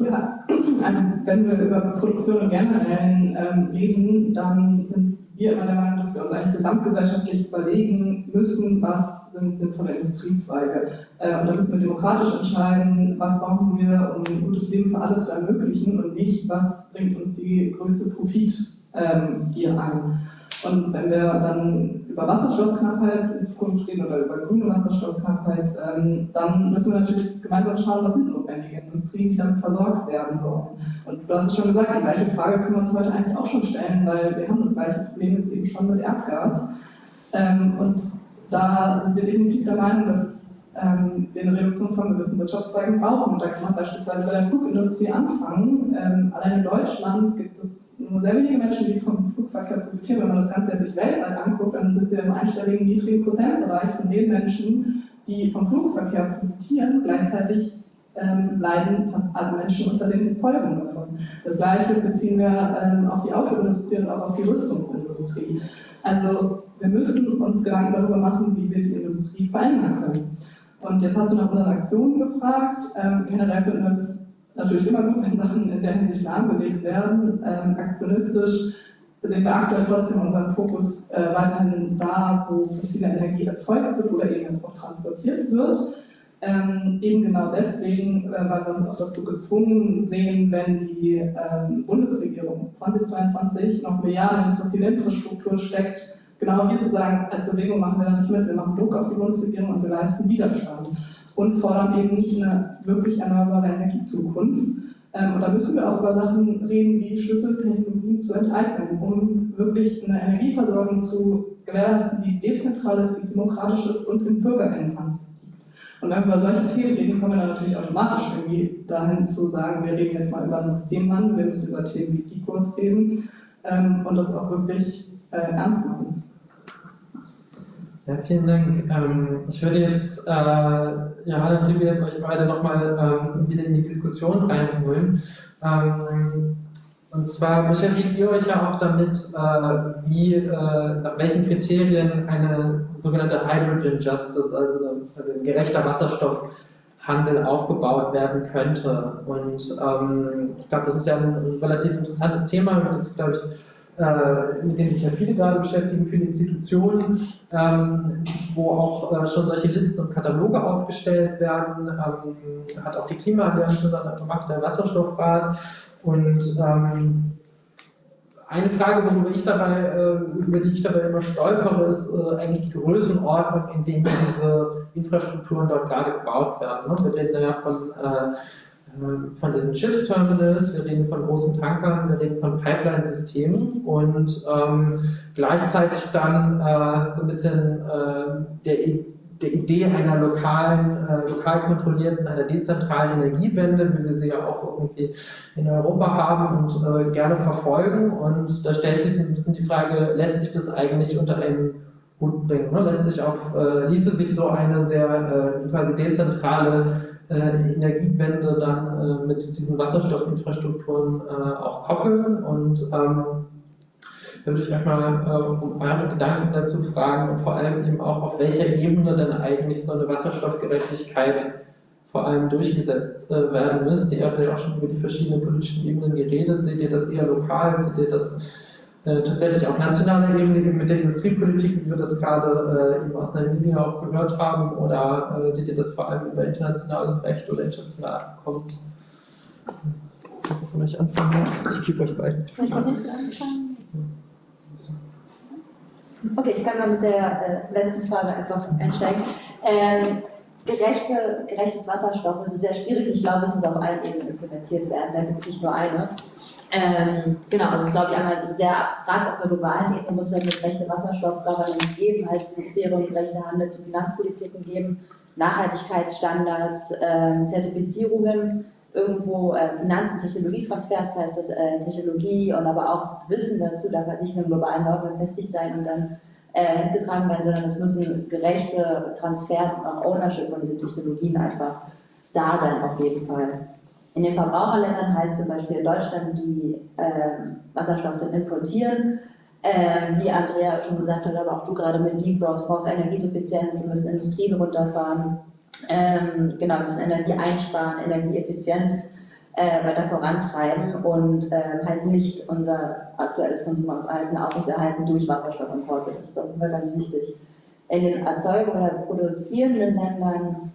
Ja, also wenn wir über Produktion im Generellen ähm, reden, dann sind wir immer der Meinung, dass wir uns eigentlich gesamtgesellschaftlich überlegen müssen, was sind sinnvolle Industriezweige. Äh, und da müssen wir demokratisch entscheiden, was brauchen wir, um ein gutes Leben für alle zu ermöglichen und nicht, was bringt uns die größte Profit ähm, hier an. Und wenn wir dann über Wasserstoffknappheit in Zukunft reden oder über grüne Wasserstoffknappheit, ähm, dann müssen wir natürlich gemeinsam schauen, was sind notwendige Industrien, die damit versorgt werden sollen. Und du hast es schon gesagt, die gleiche Frage können wir uns heute eigentlich auch schon stellen, weil wir haben das gleiche Problem jetzt eben schon mit Erdgas. Ähm, und da sind wir definitiv der Meinung, dass ähm, wir eine Reduktion von gewissen Wirtschaftszweigen brauchen. Und da kann man beispielsweise bei der Flugindustrie anfangen. Ähm, allein in Deutschland gibt es nur sehr wenige Menschen, die vom Flugverkehr profitieren. Wenn man das Ganze sich weltweit anguckt, dann sind wir im einstelligen, niedrigen Prozentbereich von den Menschen, die vom Flugverkehr profitieren. Gleichzeitig ähm, leiden fast alle Menschen unter den Folgen davon. Das Gleiche beziehen wir ähm, auf die Autoindustrie und auch auf die Rüstungsindustrie. Also wir müssen uns Gedanken darüber machen, wie wir die Industrie verändern können. Und jetzt hast du nach unseren Aktionen gefragt. Ähm, generell finden wir es natürlich immer gut, wenn Sachen in der Hinsicht lahmgelegt werden. Ähm, aktionistisch sehen wir aktuell trotzdem unseren Fokus äh, weiterhin da, wo fossile Energie erzeugt wird oder eben auch transportiert wird. Ähm, eben genau deswegen, äh, weil wir uns auch dazu gezwungen sehen, wenn die ähm, Bundesregierung 2022 noch Milliarden in fossile Infrastruktur steckt, genau hier zu sagen, als Bewegung machen wir da nicht mit, wir machen Druck auf die Bundesregierung und wir leisten Widerstand und fordern eben nicht eine wirklich erneuerbare Energiezukunft. Ähm, und da müssen wir auch über Sachen reden, wie Schlüsseltechnologien zu enteignen, um wirklich eine Energieversorgung zu gewährleisten, die dezentral ist, die demokratisch ist und im Bürgerinnenhand liegt. Und wenn wir über solche Themen reden, kommen wir dann natürlich automatisch irgendwie dahin zu sagen, wir reden jetzt mal über einen Systemwandel, wir müssen über Themen wie Dekurs reden ähm, und das auch wirklich äh, ernst machen. Ja, vielen Dank. Ähm, ich würde jetzt äh, Johanna und Tobias euch beide nochmal ähm, wieder in die Diskussion reinholen. Ähm, und zwar beschäftigt ihr euch ja auch damit, äh, wie, äh, nach welchen Kriterien eine sogenannte Hydrogen Justice, also, also ein gerechter Wasserstoffhandel aufgebaut werden könnte. Und ähm, ich glaube, das ist ja ein relativ interessantes Thema, jetzt, glaube ich, äh, mit denen sich ja viele gerade beschäftigen, viele Institutionen, ähm, wo auch äh, schon solche Listen und Kataloge aufgestellt werden, ähm, hat auch die Klimaallianz gemacht, der Wasserstoffrat und ähm, eine Frage, worüber ich dabei, äh, über die ich dabei immer stolpere, ist äh, eigentlich die Größenordnung, in denen diese Infrastrukturen dort gerade gebaut werden. Ne? Wir reden ja von, von diesen Schiffsterminals, wir reden von großen Tankern, wir reden von Pipeline-Systemen und ähm, gleichzeitig dann äh, so ein bisschen äh, der der Idee einer lokalen, äh, lokal kontrollierten, einer dezentralen Energiewende, wie wir sie ja auch irgendwie in Europa haben und äh, gerne verfolgen. Und da stellt sich ein bisschen die Frage, lässt sich das eigentlich unter einen Hut bringen? Ne? Lässt sich auf, äh, ließe sich so eine sehr äh, quasi dezentrale Energiewende dann äh, mit diesen Wasserstoffinfrastrukturen auch koppeln und ähm, da würde ich euch mal äh, um eure Gedanken dazu fragen und vor allem eben auch, auf welcher Ebene denn eigentlich so eine Wasserstoffgerechtigkeit vor allem durchgesetzt äh, werden müsste. Ihr habt ja auch schon über die verschiedenen politischen Ebenen geredet. Seht ihr das eher lokal? Seht ihr das äh, tatsächlich auf nationaler Ebene eben mit der Industriepolitik, wie wir das gerade äh, eben aus Namibia auch gehört haben? Oder äh, seht ihr das vor allem über internationales Recht oder internationale Abkommen? Von anfangen? Ich gebe euch beiden. Okay, ich kann mal mit der äh, letzten Frage einfach einsteigen. Ähm, gerechte, gerechtes Wasserstoff, das ist sehr schwierig. Ich glaube, es muss auf allen Ebenen implementiert werden. Da gibt es nicht nur eine. Ähm, genau, also es ist, glaube ich, einmal sehr abstrakt auf der globalen Ebene muss es halt eine gerechte Wasserstoff-Governance geben, halt Sphäre und gerechte Handels- und Finanzpolitiken geben, Nachhaltigkeitsstandards, ähm, Zertifizierungen irgendwo äh, Finanz- und Technologietransfers, das heißt dass äh, Technologie und aber auch das Wissen dazu darf halt nicht nur im globalen Norden befestigt sein und dann äh, mitgetragen werden, sondern es müssen gerechte Transfers und auch Ownership von diesen Technologien einfach da sein auf jeden Fall. In den Verbraucherländern heißt zum Beispiel in Deutschland, die äh, Wasserstoff importieren, äh, wie Andrea schon gesagt hat, aber auch du gerade mit Deep Growth braucht Energiesuffizienz, wir müssen Industrien runterfahren, ähm, genau, müssen Energie einsparen, Energieeffizienz äh, weiter vorantreiben und äh, halt nicht unser aktuelles Konsumverhalten aufrechterhalten durch Wasserstoffimporte. Das ist jeden Fall ganz wichtig. In den Erzeugern oder produzierenden Ländern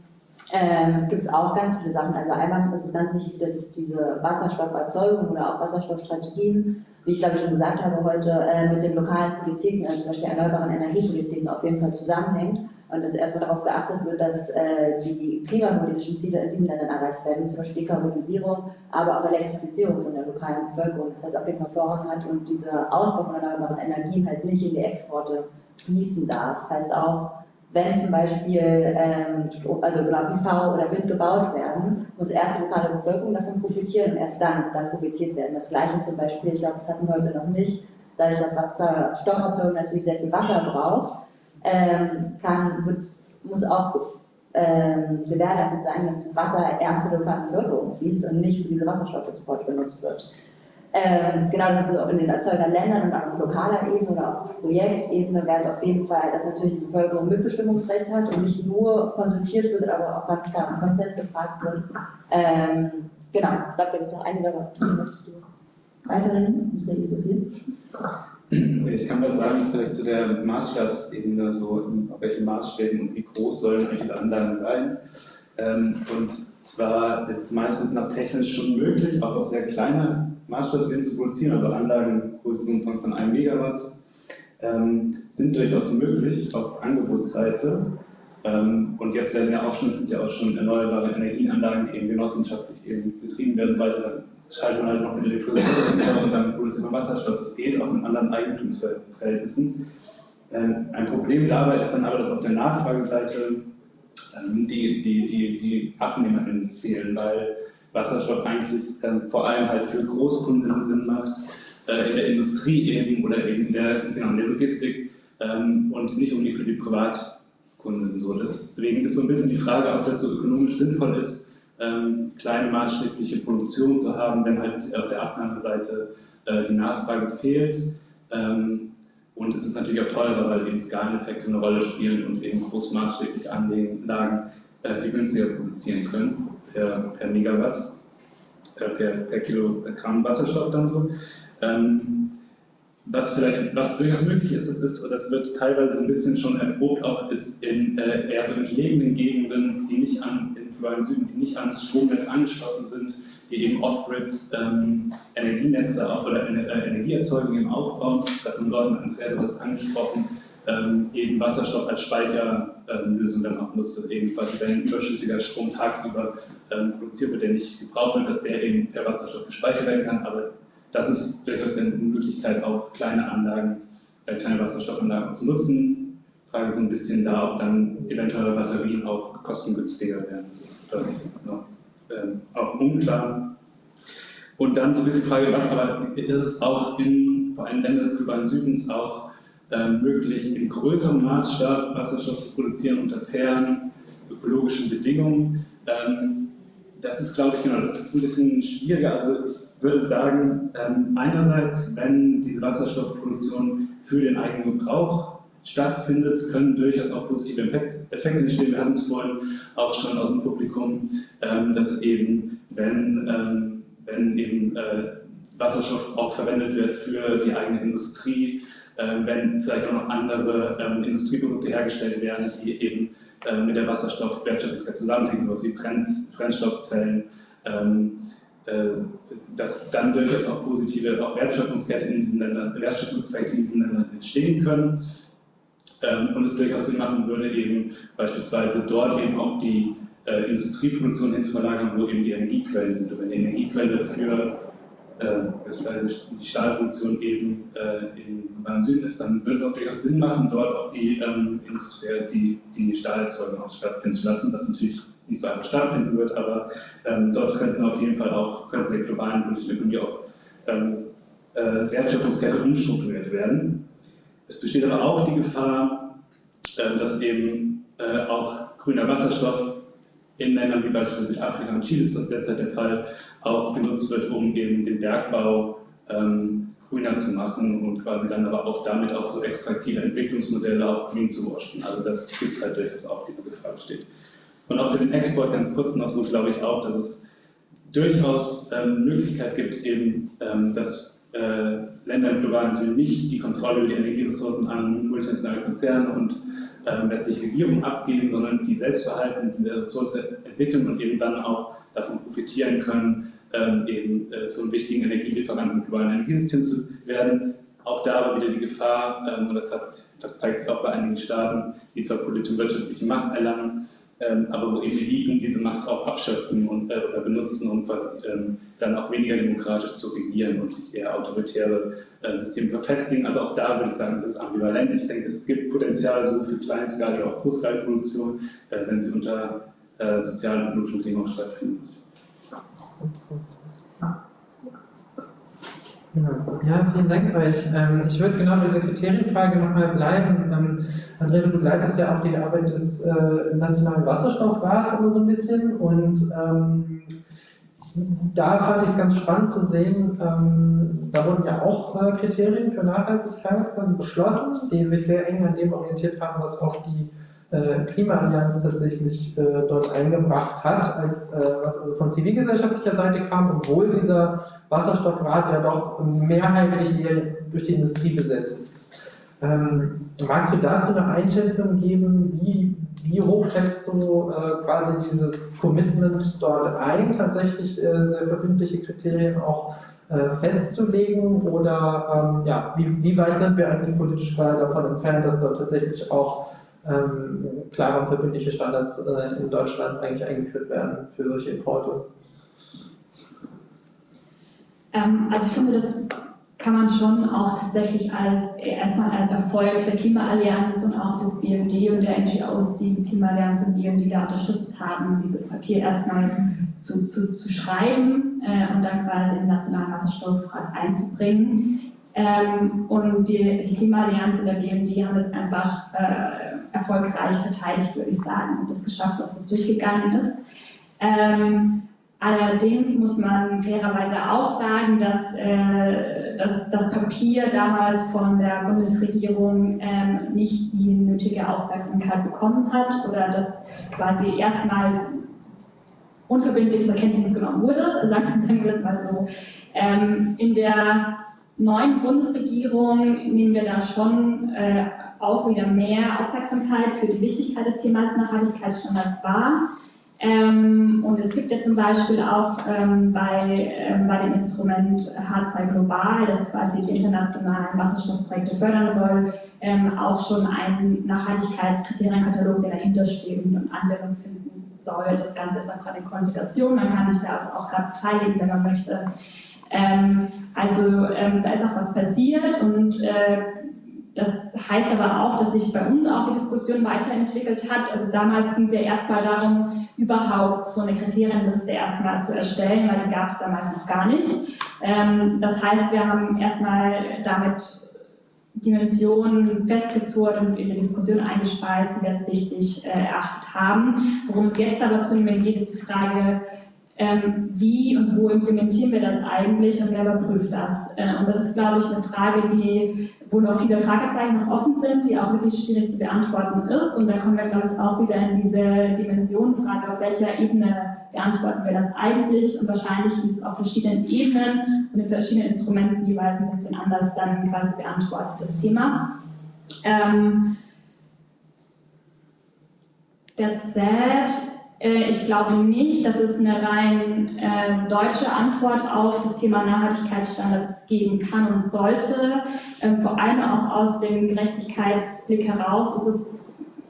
ähm, gibt es auch ganz viele Sachen. Also einmal ist es ganz wichtig, dass diese Wasserstofferzeugung oder auch Wasserstoffstrategien, wie ich glaube ich schon gesagt habe heute, äh, mit den lokalen Politiken, also zum Beispiel erneuerbaren Energiepolitiken auf jeden Fall zusammenhängt und dass erstmal darauf geachtet wird, dass äh, die klimapolitischen Ziele in diesen Ländern erreicht werden, zum Beispiel Dekarbonisierung, aber auch Elektrifizierung von der lokalen Bevölkerung. Das heißt, auf jeden Fall Vorrang hat und dieser Ausbau von erneuerbaren Energien halt nicht in die Exporte fließen darf. Heißt auch, wenn zum Beispiel ähm, also PV oder Wind gebaut werden, muss erst die lokale Bevölkerung davon profitieren und erst dann dann profitiert werden. Das gleiche zum Beispiel, ich glaube, das hatten wir heute noch nicht, dadurch, dass Wasserstofferzeugung natürlich sehr viel Wasser braucht, ähm, kann, wird, muss auch ähm, gewährleistet sein, dass das Wasser erst zur lokalen Bevölkerung fließt und nicht für diese Wasserstoffexporte benutzt wird. Ähm, genau, das ist auch in den Erzeugerländern und auf lokaler Ebene oder auf Projektebene wäre es auf jeden Fall, dass natürlich die Bevölkerung Mitbestimmungsrecht hat und nicht nur konsultiert wird, aber auch ganz klar im Konzept gefragt wird. Ähm, genau, ich glaube, da gibt es noch einige, möchtest du weiterhin? Das wäre nicht so viel. Ich kann was sagen, vielleicht zu der Maßstabsebene, so auf welchen Maßstäben und wie groß sollen eigentlich diese Anlagen sein. Ähm, und zwar ist es meistens nach technisch schon möglich, auch auf sehr kleine Maßstabsebene zu produzieren, also Anlagen Größenumfang von 1 Megawatt ähm, sind durchaus möglich auf Angebotsseite. Ähm, und jetzt werden ja auch schon, gibt ja auch schon erneuerbare Energienanlagen, die eben genossenschaftlich eben betrieben werden und so weiter schaltet man halt noch mit Elektrolyseur und dann produziert man Wasserstoff. Das geht auch in anderen Eigentumsverhältnissen. Ähm, ein Problem dabei ist dann aber, dass auf der Nachfrageseite die, die, die, die AbnehmerInnen fehlen, weil Wasserstoff eigentlich ähm, vor allem halt für Großkunden Sinn macht, äh, in der Industrie eben oder eben in der, genau, in der Logistik und nicht unbedingt für die Privatkunden. So. Deswegen ist so ein bisschen die Frage, ob das so ökonomisch sinnvoll ist, ähm, kleine maßstäbliche Produktion zu haben, wenn halt auf der Abnahmeseite äh, die Nachfrage fehlt. Ähm, und es ist natürlich auch teurer, weil eben Skaleneffekte eine Rolle spielen und eben großmaßstäbliche Anlagen äh, viel günstiger produzieren können per, per Megawatt, äh, per, per Kilogramm Wasserstoff dann so. Ähm, was vielleicht, was durchaus möglich ist, das ist, das wird teilweise ein bisschen schon erprobt, auch ist in äh, eher so entlegenen Gegenden, die nicht an, in Süden, die nicht ans Stromnetz angeschlossen sind, die eben Off-Grid ähm, Energienetze auch, oder äh, Energieerzeugung eben aufbauen, dass man dort, Andrea hat das angesprochen, ähm, eben Wasserstoff als Speicherlösung dann auch nutzt, dass eben quasi wenn überschüssiger Strom tagsüber ähm, produziert wird, der nicht gebraucht wird, dass der eben der Wasserstoff gespeichert werden kann, aber das ist durchaus eine Möglichkeit, auch kleine Anlagen, äh, kleine Wasserstoffanlagen zu nutzen. Frage so ein bisschen da, ob dann eventuelle Batterien auch kostengünstiger werden. Das ist, glaube ich, noch auch unklar. Und dann so ein bisschen die Frage, was aber ist es auch in vor allem Ländern des globalen Südens auch ähm, möglich, in größerem Maßstab Wasserstoff zu produzieren unter fairen ökologischen Bedingungen? Ähm, das ist, glaube ich, genau, das ist ein bisschen schwieriger. Also ich würde sagen, ähm, einerseits, wenn diese Wasserstoffproduktion für den eigenen Gebrauch stattfindet, können durchaus auch positive Effekte entstehen. Wir haben es vorhin auch schon aus dem Publikum, ähm, dass eben, wenn, ähm, wenn eben äh, Wasserstoff auch verwendet wird für die eigene Industrie, äh, wenn vielleicht auch noch andere ähm, Industrieprodukte hergestellt werden, die eben mit der Wasserstoffwertschöpfungskette zusammenhängen, sowas wie Brennstoffzellen, ähm, äh, dass dann durchaus auch positive auch Wertschöpfungsketten in diesen Ländern, Wertschöpfungseffekte in diesen Ländern entstehen können. Ähm, und es durchaus Sinn machen würde, eben beispielsweise dort eben auch die äh, Industrieproduktion hinzuverlagern, wo eben die Energiequellen sind. Und wenn die Energiequelle für äh, die Stahlproduktion eben äh, im Süden ist, dann würde es auch durchaus Sinn machen, dort auch die, ähm, die, die Stahlerzeugung auch stattfinden zu lassen, was natürlich nicht so einfach stattfinden wird, aber ähm, dort könnten auf jeden Fall auch, könnten der globalen politischen Ökonomie auch ähm, äh, Wertschöpfungskette umstrukturiert werden. Es besteht aber auch die Gefahr, äh, dass eben äh, auch grüner Wasserstoff in Ländern wie beispielsweise Südafrika und Chile ist das derzeit der Fall, auch genutzt wird, um eben den Bergbau ähm, grüner zu machen und quasi dann aber auch damit auch so extraktive Entwicklungsmodelle auch grün zu waschen. Also das gibt es halt durchaus auch, diese Gefahr besteht. Und auch für den Export ganz kurz noch so, glaube ich auch, dass es durchaus ähm, Möglichkeit gibt, eben, ähm, dass äh, Länder im globalen Süden nicht die Kontrolle über die Energieressourcen an multinationale Konzerne und ähm, westliche Regierungen abgeben, sondern die selbstverhalten diese Ressource entwickeln und eben dann auch davon profitieren können, ähm, eben äh, so einen wichtigen Energielieferanten im globalen Energiesystem zu werden. Auch da aber wieder die Gefahr, ähm, und das, hat, das zeigt sich auch bei einigen Staaten, die zwar politische und wirtschaftliche Macht erlangen, ähm, aber wo Eliten diese Macht auch abschöpfen und, äh, oder benutzen, um quasi ähm, dann auch weniger demokratisch zu regieren und sich eher autoritäre äh, Systeme verfestigen. Also auch da würde ich sagen, das ist ambivalent. Ich denke, es gibt Potenzial so für kleinskalige, auch großskalige Produktion, äh, wenn sie unter äh, sozialen und ökologischen Bedingungen stattfinden. Ja, vielen Dank euch. Ähm, ich würde genau bei dieser Kriterienfrage nochmal bleiben. Ähm, Andrea, du begleitest ja auch die Arbeit des äh, Nationalen Wasserstoffrats immer so ein bisschen und ähm, da fand ich es ganz spannend zu sehen, ähm, da wurden ja auch äh, Kriterien für Nachhaltigkeit quasi beschlossen, die sich sehr eng an dem orientiert haben, was auch die äh, Klimaallianz tatsächlich äh, dort eingebracht hat, als, äh, was also von zivilgesellschaftlicher Seite kam, obwohl dieser Wasserstoffrat ja doch mehrheitlich eher durch die Industrie besetzt ist. Ähm, magst du dazu eine Einschätzung geben, wie, wie hoch schätzt du äh, quasi dieses Commitment dort ein, tatsächlich äh, sehr verbindliche Kriterien auch festzulegen oder ähm, ja, wie, wie weit sind wir eigentlich politisch davon entfernt, dass dort tatsächlich auch ähm, klare verbindliche Standards äh, in Deutschland eigentlich eingeführt werden für solche Importe? Ähm, also ich finde, das kann man schon auch tatsächlich als erstmal als Erfolg der Klimaallianz und auch des BND und der NGOs, die die Klimaallianz und BND da unterstützt haben, dieses Papier erstmal zu, zu, zu schreiben äh, und dann quasi in den Nationalen Wasserstoffrat einzubringen. Ähm, und die, die Klimaallianz und der BMD haben das einfach äh, erfolgreich verteidigt, würde ich sagen, und es geschafft, dass das durchgegangen ist. Ähm, allerdings muss man fairerweise auch sagen, dass, äh, dass das Papier damals von der Bundesregierung ähm, nicht die nötige Aufmerksamkeit bekommen hat oder dass quasi erstmal unverbindlich zur Kenntnis genommen wurde, sagen, sagen wir es mal so. Ähm, in der neuen Bundesregierung nehmen wir da schon äh, auch wieder mehr Aufmerksamkeit für die Wichtigkeit des Themas Nachhaltigkeitsstandards wahr. Ähm, und es gibt ja zum Beispiel auch ähm, bei, ähm, bei dem Instrument H2 Global, das quasi die internationalen Wasserstoffprojekte fördern soll, ähm, auch schon einen Nachhaltigkeitskriterienkatalog, der dahinter steht und Anwendung finden soll. Das Ganze ist auch gerade in Konsultation, man kann sich da also auch gerade beteiligen, wenn man möchte. Ähm, also ähm, da ist auch was passiert und äh, das heißt aber auch, dass sich bei uns auch die Diskussion weiterentwickelt hat. Also damals ging es ja erstmal darum, überhaupt so eine Kriterienliste erstmal zu erstellen, weil die gab es damals noch gar nicht. Ähm, das heißt, wir haben erstmal damit Dimensionen festgezurrt und in die Diskussion eingespeist, die wir als wichtig äh, erachtet haben. Worum es jetzt aber zunehmend geht, ist die Frage, ähm, wie und wo implementieren wir das eigentlich und wer überprüft das? Äh, und das ist, glaube ich, eine Frage, die, wo noch viele Fragezeichen noch offen sind, die auch wirklich schwierig zu beantworten ist. Und da kommen wir, glaube ich, auch wieder in diese Dimensionenfrage, auf welcher Ebene beantworten wir das eigentlich? Und wahrscheinlich ist es auf verschiedenen Ebenen und in verschiedenen Instrumenten jeweils ein bisschen anders dann quasi beantwortet, das Thema. Ähm, that said, äh, ich glaube nicht, dass es eine rein äh, deutsche Antwort auf das Thema Nachhaltigkeitsstandards geben kann und sollte. Ähm, vor allem auch aus dem Gerechtigkeitsblick heraus ist es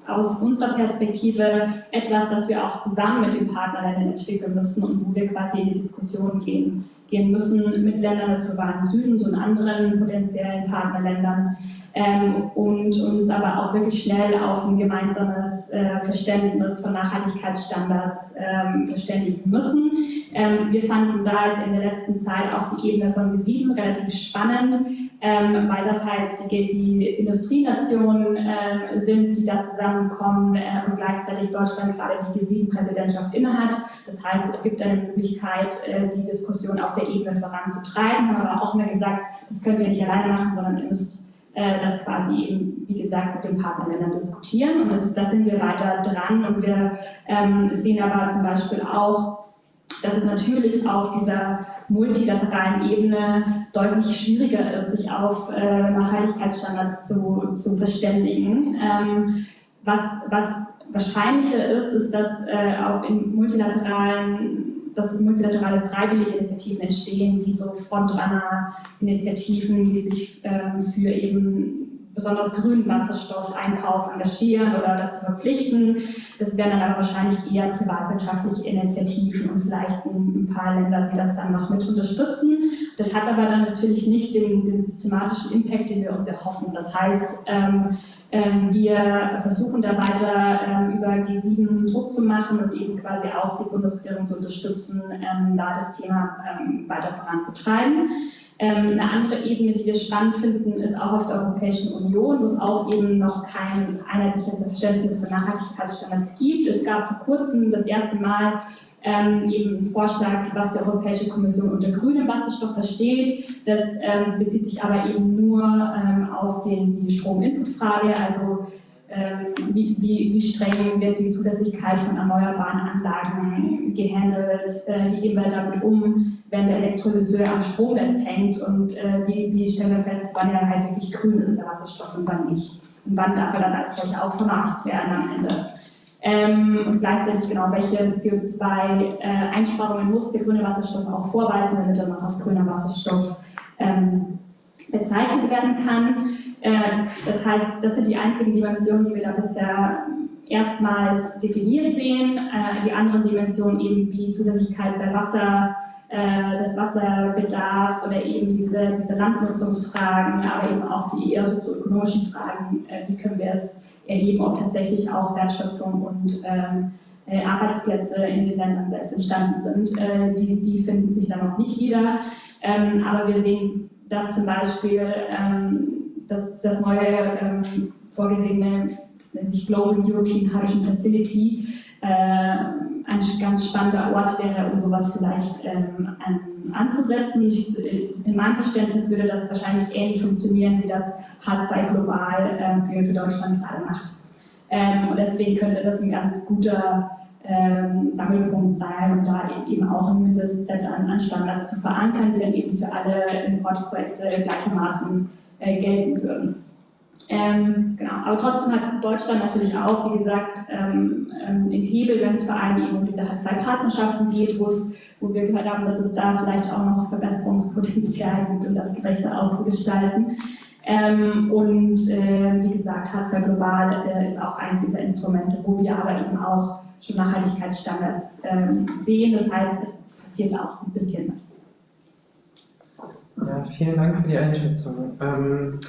aus unserer Perspektive etwas, das wir auch zusammen mit den Partnerländern entwickeln müssen und wo wir quasi in die Diskussion gehen, gehen müssen mit Ländern des globalen Südens und anderen potenziellen Partnerländern ähm, und uns aber auch wirklich schnell auf ein gemeinsames äh, Verständnis von Nachhaltigkeitsstandards ähm, verständigen müssen. Ähm, wir fanden da jetzt in der letzten Zeit auch die Ebene von G7 relativ spannend, ähm, weil das halt die, die Industrienationen äh, sind, die da zusammenkommen äh, und gleichzeitig Deutschland gerade die G7-Präsidentschaft innehat. Das heißt, es gibt eine Möglichkeit, äh, die Diskussion auf der Ebene voranzutreiben, haben aber auch immer gesagt, das könnt ihr nicht alleine machen, sondern ihr müsst äh, das quasi eben, wie gesagt, mit den Partnerländern diskutieren. Und das, da sind wir weiter dran und wir ähm, sehen aber zum Beispiel auch, dass es natürlich auf dieser multilateralen Ebene deutlich schwieriger ist, sich auf äh, Nachhaltigkeitsstandards zu, zu verständigen. Ähm, was, was wahrscheinlicher ist, ist, dass äh, auch in multilateralen dass multilaterale freiwillige Initiativen entstehen, wie so Frontrunner-Initiativen, die sich ähm, für eben besonders grünen Wasserstoffeinkauf engagieren oder dazu verpflichten. Das wären dann aber wahrscheinlich eher privatwirtschaftliche Initiativen und vielleicht ein paar Länder, die das dann noch mit unterstützen. Das hat aber dann natürlich nicht den, den systematischen Impact, den wir uns erhoffen. Das heißt, ähm, ähm, wir versuchen da weiter ähm, über G7 Druck zu machen und eben quasi auch die Bundesregierung zu unterstützen, ähm, da das Thema weiter voranzutreiben. Eine andere Ebene, die wir spannend finden, ist auch auf der Europäischen Union, wo es auch eben noch kein einheitliches Verständnis für Nachhaltigkeitsstandards gibt. Es gab vor kurzem das erste Mal ähm, eben einen Vorschlag, was die Europäische Kommission unter grünem Wasserstoff versteht. Das ähm, bezieht sich aber eben nur ähm, auf den, die Strominputfrage, also ähm, wie, wie, wie, streng wird die Zusätzlichkeit von erneuerbaren Anlagen gehandelt, äh, wie gehen wir damit um, wenn der Elektrolyseur am Stromnetz hängt und äh, wie, wie stellen wir fest, wann er halt wirklich grün ist, der Wasserstoff und wann nicht. Und wann darf er dann als solcher auch vermarktet werden am Ende. Ähm, und gleichzeitig genau, welche CO2-Einsparungen äh, muss der grüne Wasserstoff auch vorweisen, damit er noch als grüner Wasserstoff ähm, bezeichnet werden kann. Äh, das heißt, das sind die einzigen Dimensionen, die wir da bisher erstmals definiert sehen. Äh, die anderen Dimensionen eben wie Zusätzlichkeit bei Wasser, äh, des Wasserbedarfs oder eben diese, diese Landnutzungsfragen, aber eben auch die eher sozioökonomischen Fragen, wie können wir es erheben, ob tatsächlich auch Wertschöpfung und ähm, äh, Arbeitsplätze in den Ländern selbst entstanden sind. Die, die finden sich da noch nicht wieder. Ähm, aber wir sehen, dass zum Beispiel ähm, das, das neue ähm, vorgesehene, das nennt sich Global European Hydrogen Facility, äh, ein ganz spannender Ort wäre, um sowas vielleicht ähm, anzusetzen. Ich, in meinem Verständnis würde das wahrscheinlich ähnlich funktionieren, wie das H2 Global äh, für, für Deutschland gerade macht. Ähm, und deswegen könnte das ein ganz guter ähm, Sammelpunkt sein und da eben auch ein Mindestset an, an Standards zu verankern, die dann eben für alle Importprojekte gleichermaßen äh, gelten würden. Ähm, genau. Aber trotzdem hat Deutschland natürlich auch, wie gesagt, ähm, ähm Hebel, wenn es vor allem eben um diese H2-Partnerschaften geht, wo wir gehört haben, dass es da vielleicht auch noch Verbesserungspotenzial gibt, um das gerechter auszugestalten. Ähm, und äh, wie gesagt, H2 Global äh, ist auch eines dieser Instrumente, wo wir aber eben auch schon Nachhaltigkeitsstandards ähm, sehen. Das heißt, es passiert auch ein bisschen was. Ja, vielen Dank für die Einschätzung. Ähm,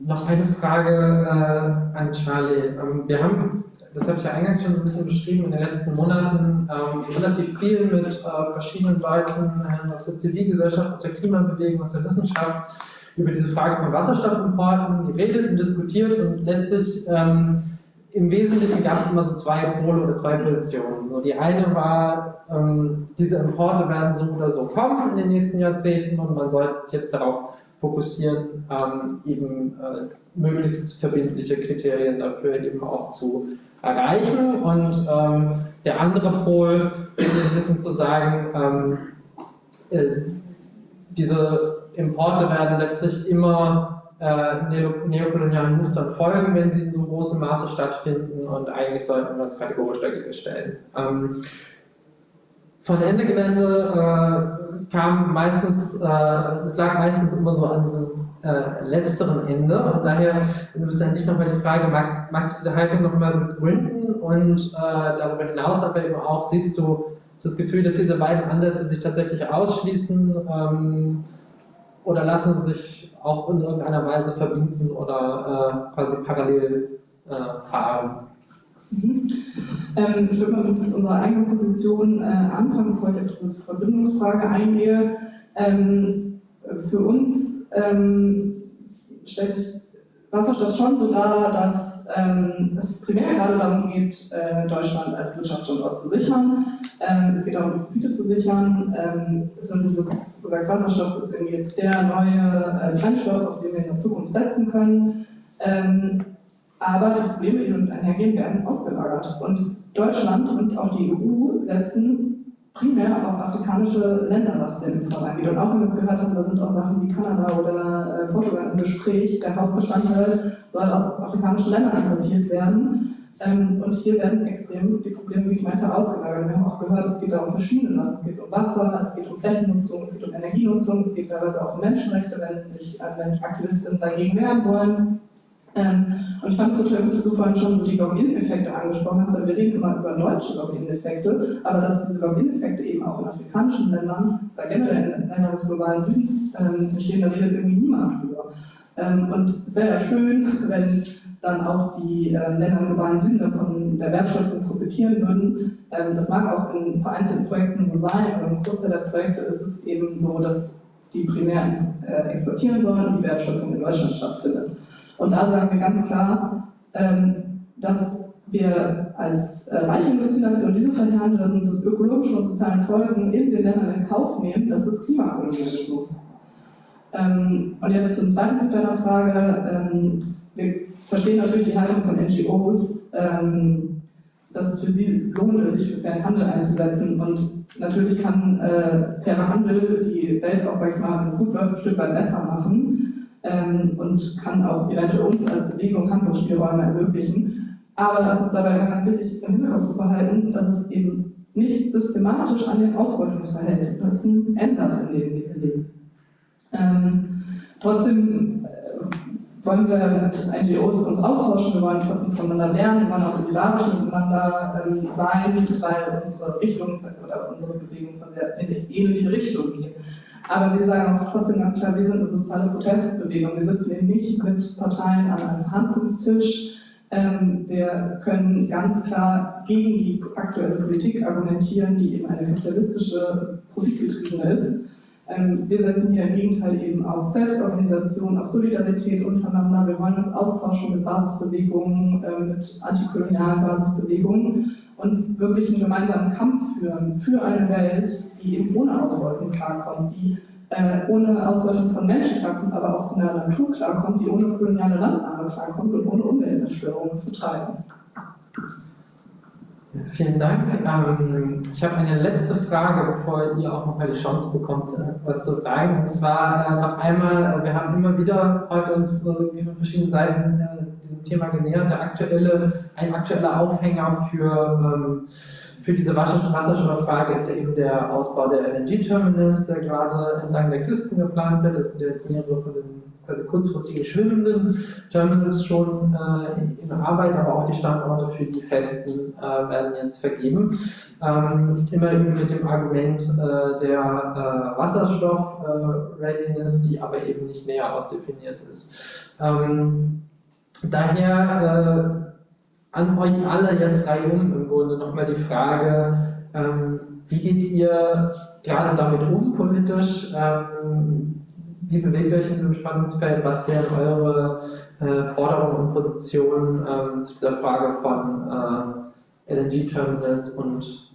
noch eine Frage äh, an Charlie. Ähm, wir haben, das habe ich ja eingangs schon ein bisschen beschrieben, in den letzten Monaten ähm, relativ viel mit äh, verschiedenen Leuten äh, aus der Zivilgesellschaft, aus der Klimabewegung, aus der Wissenschaft über diese Frage von Wasserstoffimporten geredet und diskutiert und letztlich ähm, im Wesentlichen gab es immer so zwei Pole oder zwei Positionen. So, die eine war, ähm, diese Importe werden so oder so kommen in den nächsten Jahrzehnten und man sollte sich jetzt darauf fokussieren, ähm, eben äh, möglichst verbindliche Kriterien dafür eben auch zu erreichen. Und ähm, der andere Pol ist ein bisschen zu sagen, ähm, äh, diese Importe werden letztlich immer äh, neokolonialen Mustern folgen, wenn sie in so großem Maße stattfinden und eigentlich sollten wir uns kategorisch dagegen stellen. Ähm, von Ende Gelände äh, kam meistens, äh, das lag meistens immer so an diesem äh, letzteren Ende. Und daher ist eigentlich nochmal die Frage, magst, magst du diese Haltung nochmal begründen? Und äh, darüber hinaus aber eben auch, siehst du das Gefühl, dass diese beiden Ansätze sich tatsächlich ausschließen? Ähm, oder lassen sich auch in irgendeiner Weise verbinden oder äh, quasi parallel äh, fahren? Mhm. Ähm, ich würde mal mit unserer eigenen Position äh, anfangen, bevor ich auf diese Verbindungsfrage eingehe. Ähm, für uns ähm, stellt sich Wasserstoff schon so dar, dass ähm, es primär gerade darum geht, äh, Deutschland als Wirtschaftsstandort zu sichern. Ähm, es geht darum, Profite zu sichern. Ähm, Wasserstoff ist irgendwie jetzt der neue äh, Brennstoff, auf den wir in der Zukunft setzen können. Aber die Probleme, die damit einhergehen, werden ausgelagert. Und Deutschland und auch die EU setzen primär auf afrikanische Länder, was den Import angeht. Und auch wenn wir es gehört haben, da sind auch Sachen wie Kanada oder äh, Portugal im Gespräch. Der Hauptbestandteil soll aus afrikanischen Ländern importiert werden. Ähm, und hier werden extrem die Probleme, wie ich meinte, ausgelagert. Wir haben auch gehört, es geht da um verschiedene Sachen. Es geht um Wasser, es geht um Flächennutzung, es geht um Energienutzung, es geht teilweise auch um Menschenrechte, wenn sich äh, Aktivistinnen dagegen wehren wollen. Ähm, und ich fand es total gut, dass du vorhin schon so die Login-Effekte angesprochen hast, weil wir reden immer über deutsche Login-Effekte, aber dass diese Login-Effekte eben auch in afrikanischen Ländern, oder generell in Ländern des globalen Südens ähm, entstehen, da redet irgendwie niemand drüber. Ähm, und es wäre ja schön, wenn dann auch die äh, Länder im globalen Süden davon der Wertschöpfung profitieren würden. Ähm, das mag auch in vereinzelten Projekten so sein, aber im Großteil der Projekte ist es eben so, dass die primär äh, exportieren sollen und die Wertschöpfung in Deutschland stattfindet. Und da sagen wir ganz klar, ähm, dass wir als äh, reiche Industrienation diese verheerenden ökologischen und sozialen Folgen in den Ländern in Kauf nehmen, das ist Klimakolonialismus. Ähm, und jetzt zum zweiten Punkt deiner Frage. Ähm, wir verstehen natürlich die Haltung von NGOs, dass es für sie lohnt ist, sich für fairen Handel einzusetzen. Und natürlich kann äh, fairer Handel die Welt auch, sag ich mal, wenn es gut läuft, ein Stück weit besser machen ähm, und kann auch eventuell uns als Bewegung Handlungsspielräume ermöglichen. Aber es ist dabei ganz wichtig im Hinterkopf zu behalten, dass es eben nicht systematisch an den Ausbeutungsverhältnissen ändert, in denen wir leben. Ähm, trotzdem äh, wollen wir mit NGOs uns austauschen, wir wollen trotzdem voneinander lernen, wir wollen auch solidarisch miteinander ähm, sein, weil unsere Richtung oder unsere Bewegung in eine ähnliche Richtung geht. Aber wir sagen auch trotzdem ganz klar, wir sind eine soziale Protestbewegung. Wir sitzen eben nicht mit Parteien an einem Verhandlungstisch. Ähm, wir können ganz klar gegen die aktuelle Politik argumentieren, die eben eine kapitalistische, profitgetriebene ist. Ähm, wir setzen hier im Gegenteil eben auf Selbstorganisation, auf Solidarität untereinander. Wir wollen uns austauschen mit Basisbewegungen, äh, mit antikolonialen Basisbewegungen und wirklich einen gemeinsamen Kampf führen für eine Welt, die eben ohne Ausbeutung klarkommt, die äh, ohne Ausbeutung von Menschen klarkommt, aber auch von der Natur klarkommt, die ohne koloniale Landnahme klarkommt und ohne Umweltzerstörung vertreiben. Ja, vielen Dank. Ähm, ich habe eine letzte Frage, bevor ihr auch nochmal die Chance bekommt, äh, was zu fragen. Und zwar äh, noch einmal, äh, wir haben immer wieder heute uns von verschiedenen Seiten Thema genähert. Der aktuelle, ein aktueller Aufhänger für, ähm, für diese Wasserstofffrage ist ja eben der Ausbau der LNG-Terminals, der gerade entlang der Küsten geplant wird. Das sind jetzt mehrere von den quasi kurzfristigen schwimmenden Terminals schon äh, in Arbeit, aber auch die Standorte für die festen äh, werden jetzt vergeben. Ähm, immer mit dem Argument äh, der äh, Wasserstoff-Readiness, die aber eben nicht näher ausdefiniert ist. Ähm, daher äh, an euch alle jetzt reihum im Grunde nochmal die Frage, ähm, wie geht ihr gerade damit um politisch? Ähm, wie bewegt euch in diesem Spannungsfeld? Was wären eure äh, Forderungen und Positionen ähm, zu der Frage von äh, LNG-Terminals und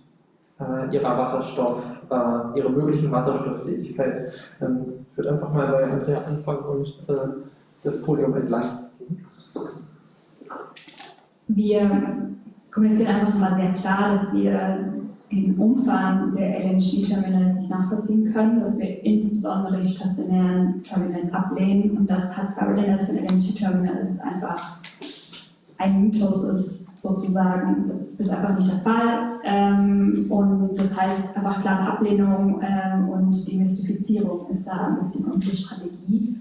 äh, ihrer Wasserstoff, äh, ihrer möglichen Wasserstofffähigkeit? Ähm, ich würde einfach mal bei Andrea anfangen und äh, das Podium entlang gehen. Wir kommunizieren einfach mal sehr klar, dass wir den Umfang der LNG-Terminals nicht nachvollziehen können, dass wir insbesondere die stationären Terminals ablehnen und dass H2-Readiness für ein LNG-Terminal ist einfach ein Mythos ist, sozusagen. Das ist einfach nicht der Fall ähm, und das heißt einfach klare Ablehnung ähm, und Demystifizierung ist da ein bisschen unsere Strategie.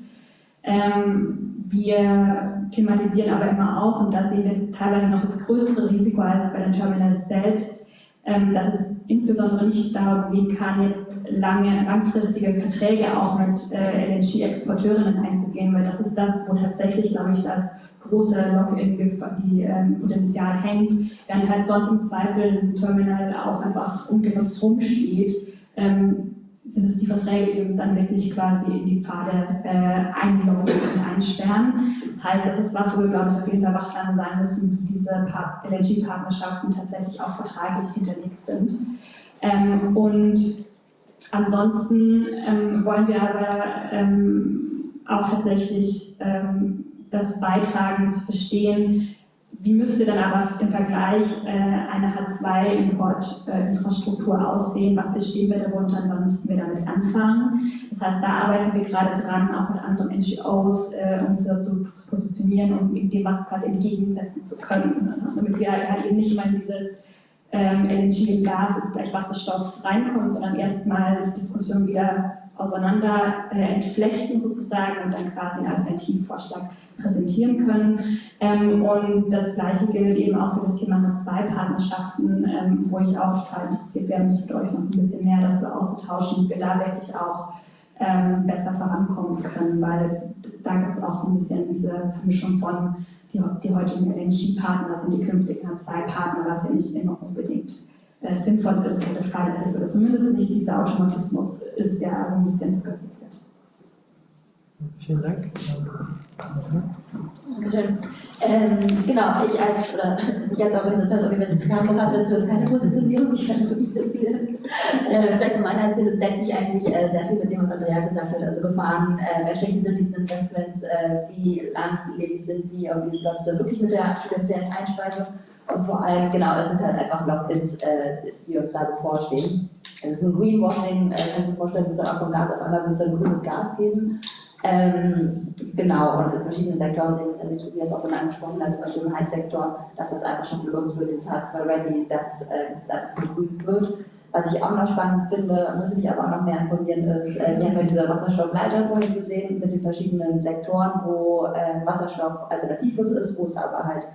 Ähm, wir thematisieren aber immer auch, und da sehen wir teilweise noch das größere Risiko als bei den Terminals selbst, ähm, dass es insbesondere nicht darum gehen kann, jetzt lange, langfristige Verträge auch mit äh, LNG-Exporteurinnen einzugehen, weil das ist das, wo tatsächlich, glaube ich, das große Lock-in-Potenzial ähm, hängt, während halt sonst im Zweifel ein Terminal auch einfach ungenutzt rumsteht. Ähm, sind es die Verträge, die uns dann wirklich quasi in die Pfade äh, einloggen und einsperren. Das heißt, das ist was, wo wir, glaube ich, auf jeden Fall wachsam sein müssen, wie diese LNG-Partnerschaften tatsächlich auch vertraglich hinterlegt sind. Ähm, und ansonsten ähm, wollen wir aber ähm, auch tatsächlich ähm, dazu beitragen, zu verstehen, wie müsste dann aber im Vergleich äh, eine H2-Import-Infrastruktur äh, aussehen? Was verstehen wir darunter und wann müssten wir damit anfangen? Das heißt, da arbeiten wir gerade dran, auch mit anderen NGOs äh, uns dazu zu positionieren und dem was quasi entgegensetzen zu können, damit wir halt eben nicht immer in dieses ähm, LNG und Gas ist gleich Wasserstoff reinkommen, sondern erstmal die Diskussion wieder auseinander äh, entflechten sozusagen und dann quasi einen Alternativvorschlag präsentieren können. Ähm, und das Gleiche gilt eben auch für das Thema H2-Partnerschaften, ähm, wo ich auch total interessiert wäre, mich mit euch noch ein bisschen mehr dazu auszutauschen, wie wir da wirklich auch ähm, besser vorankommen können, weil da gibt es auch so ein bisschen diese Vermischung von die, die heutigen LNG-Partner sind die künftigen H2-Partner, was ja nicht immer unbedingt äh, sinnvoll ist oder der Fall ist, oder zumindest nicht dieser Automatismus ist, der also ein bisschen suggeriert wird. Vielen Dank. Dankeschön. Ähm, genau, ich als, oder ich als Organisation der Universität Hamburg habe dazu jetzt keine Positionierung, ich kann so bisschen. Äh, vielleicht von meiner Erzählung, es deckt sich eigentlich äh, sehr viel mit dem, was Andrea gesagt hat. Also Gefahren, äh, wer steckt hinter diesen Investments, äh, wie langlebig sind die, und läuft es da wirklich mit der finanziellen Einspeisung? Und vor allem, genau, es sind halt einfach Lock-ins, äh, die uns da bevorstehen. Es ist ein Greenwashing, äh, kann ich mir vorstellen, wird dann auch vom Gas auf einmal wird es ein grünes Gas geben. Ähm, genau, und in verschiedenen Sektoren sehen wir es ja, wie Tobias auch schon angesprochen hat, zum Beispiel im Heizsektor, dass das einfach schon benutzt wird, dieses H2-Ready, dass äh, es einfach vergrünt wird. Was ich auch noch spannend finde, muss ich mich aber auch noch mehr informieren, ist, äh, wir haben ja diese Wasserstoffleiter vorhin gesehen mit den verschiedenen Sektoren, wo äh, Wasserstoff alternativlos ist, wo es aber halt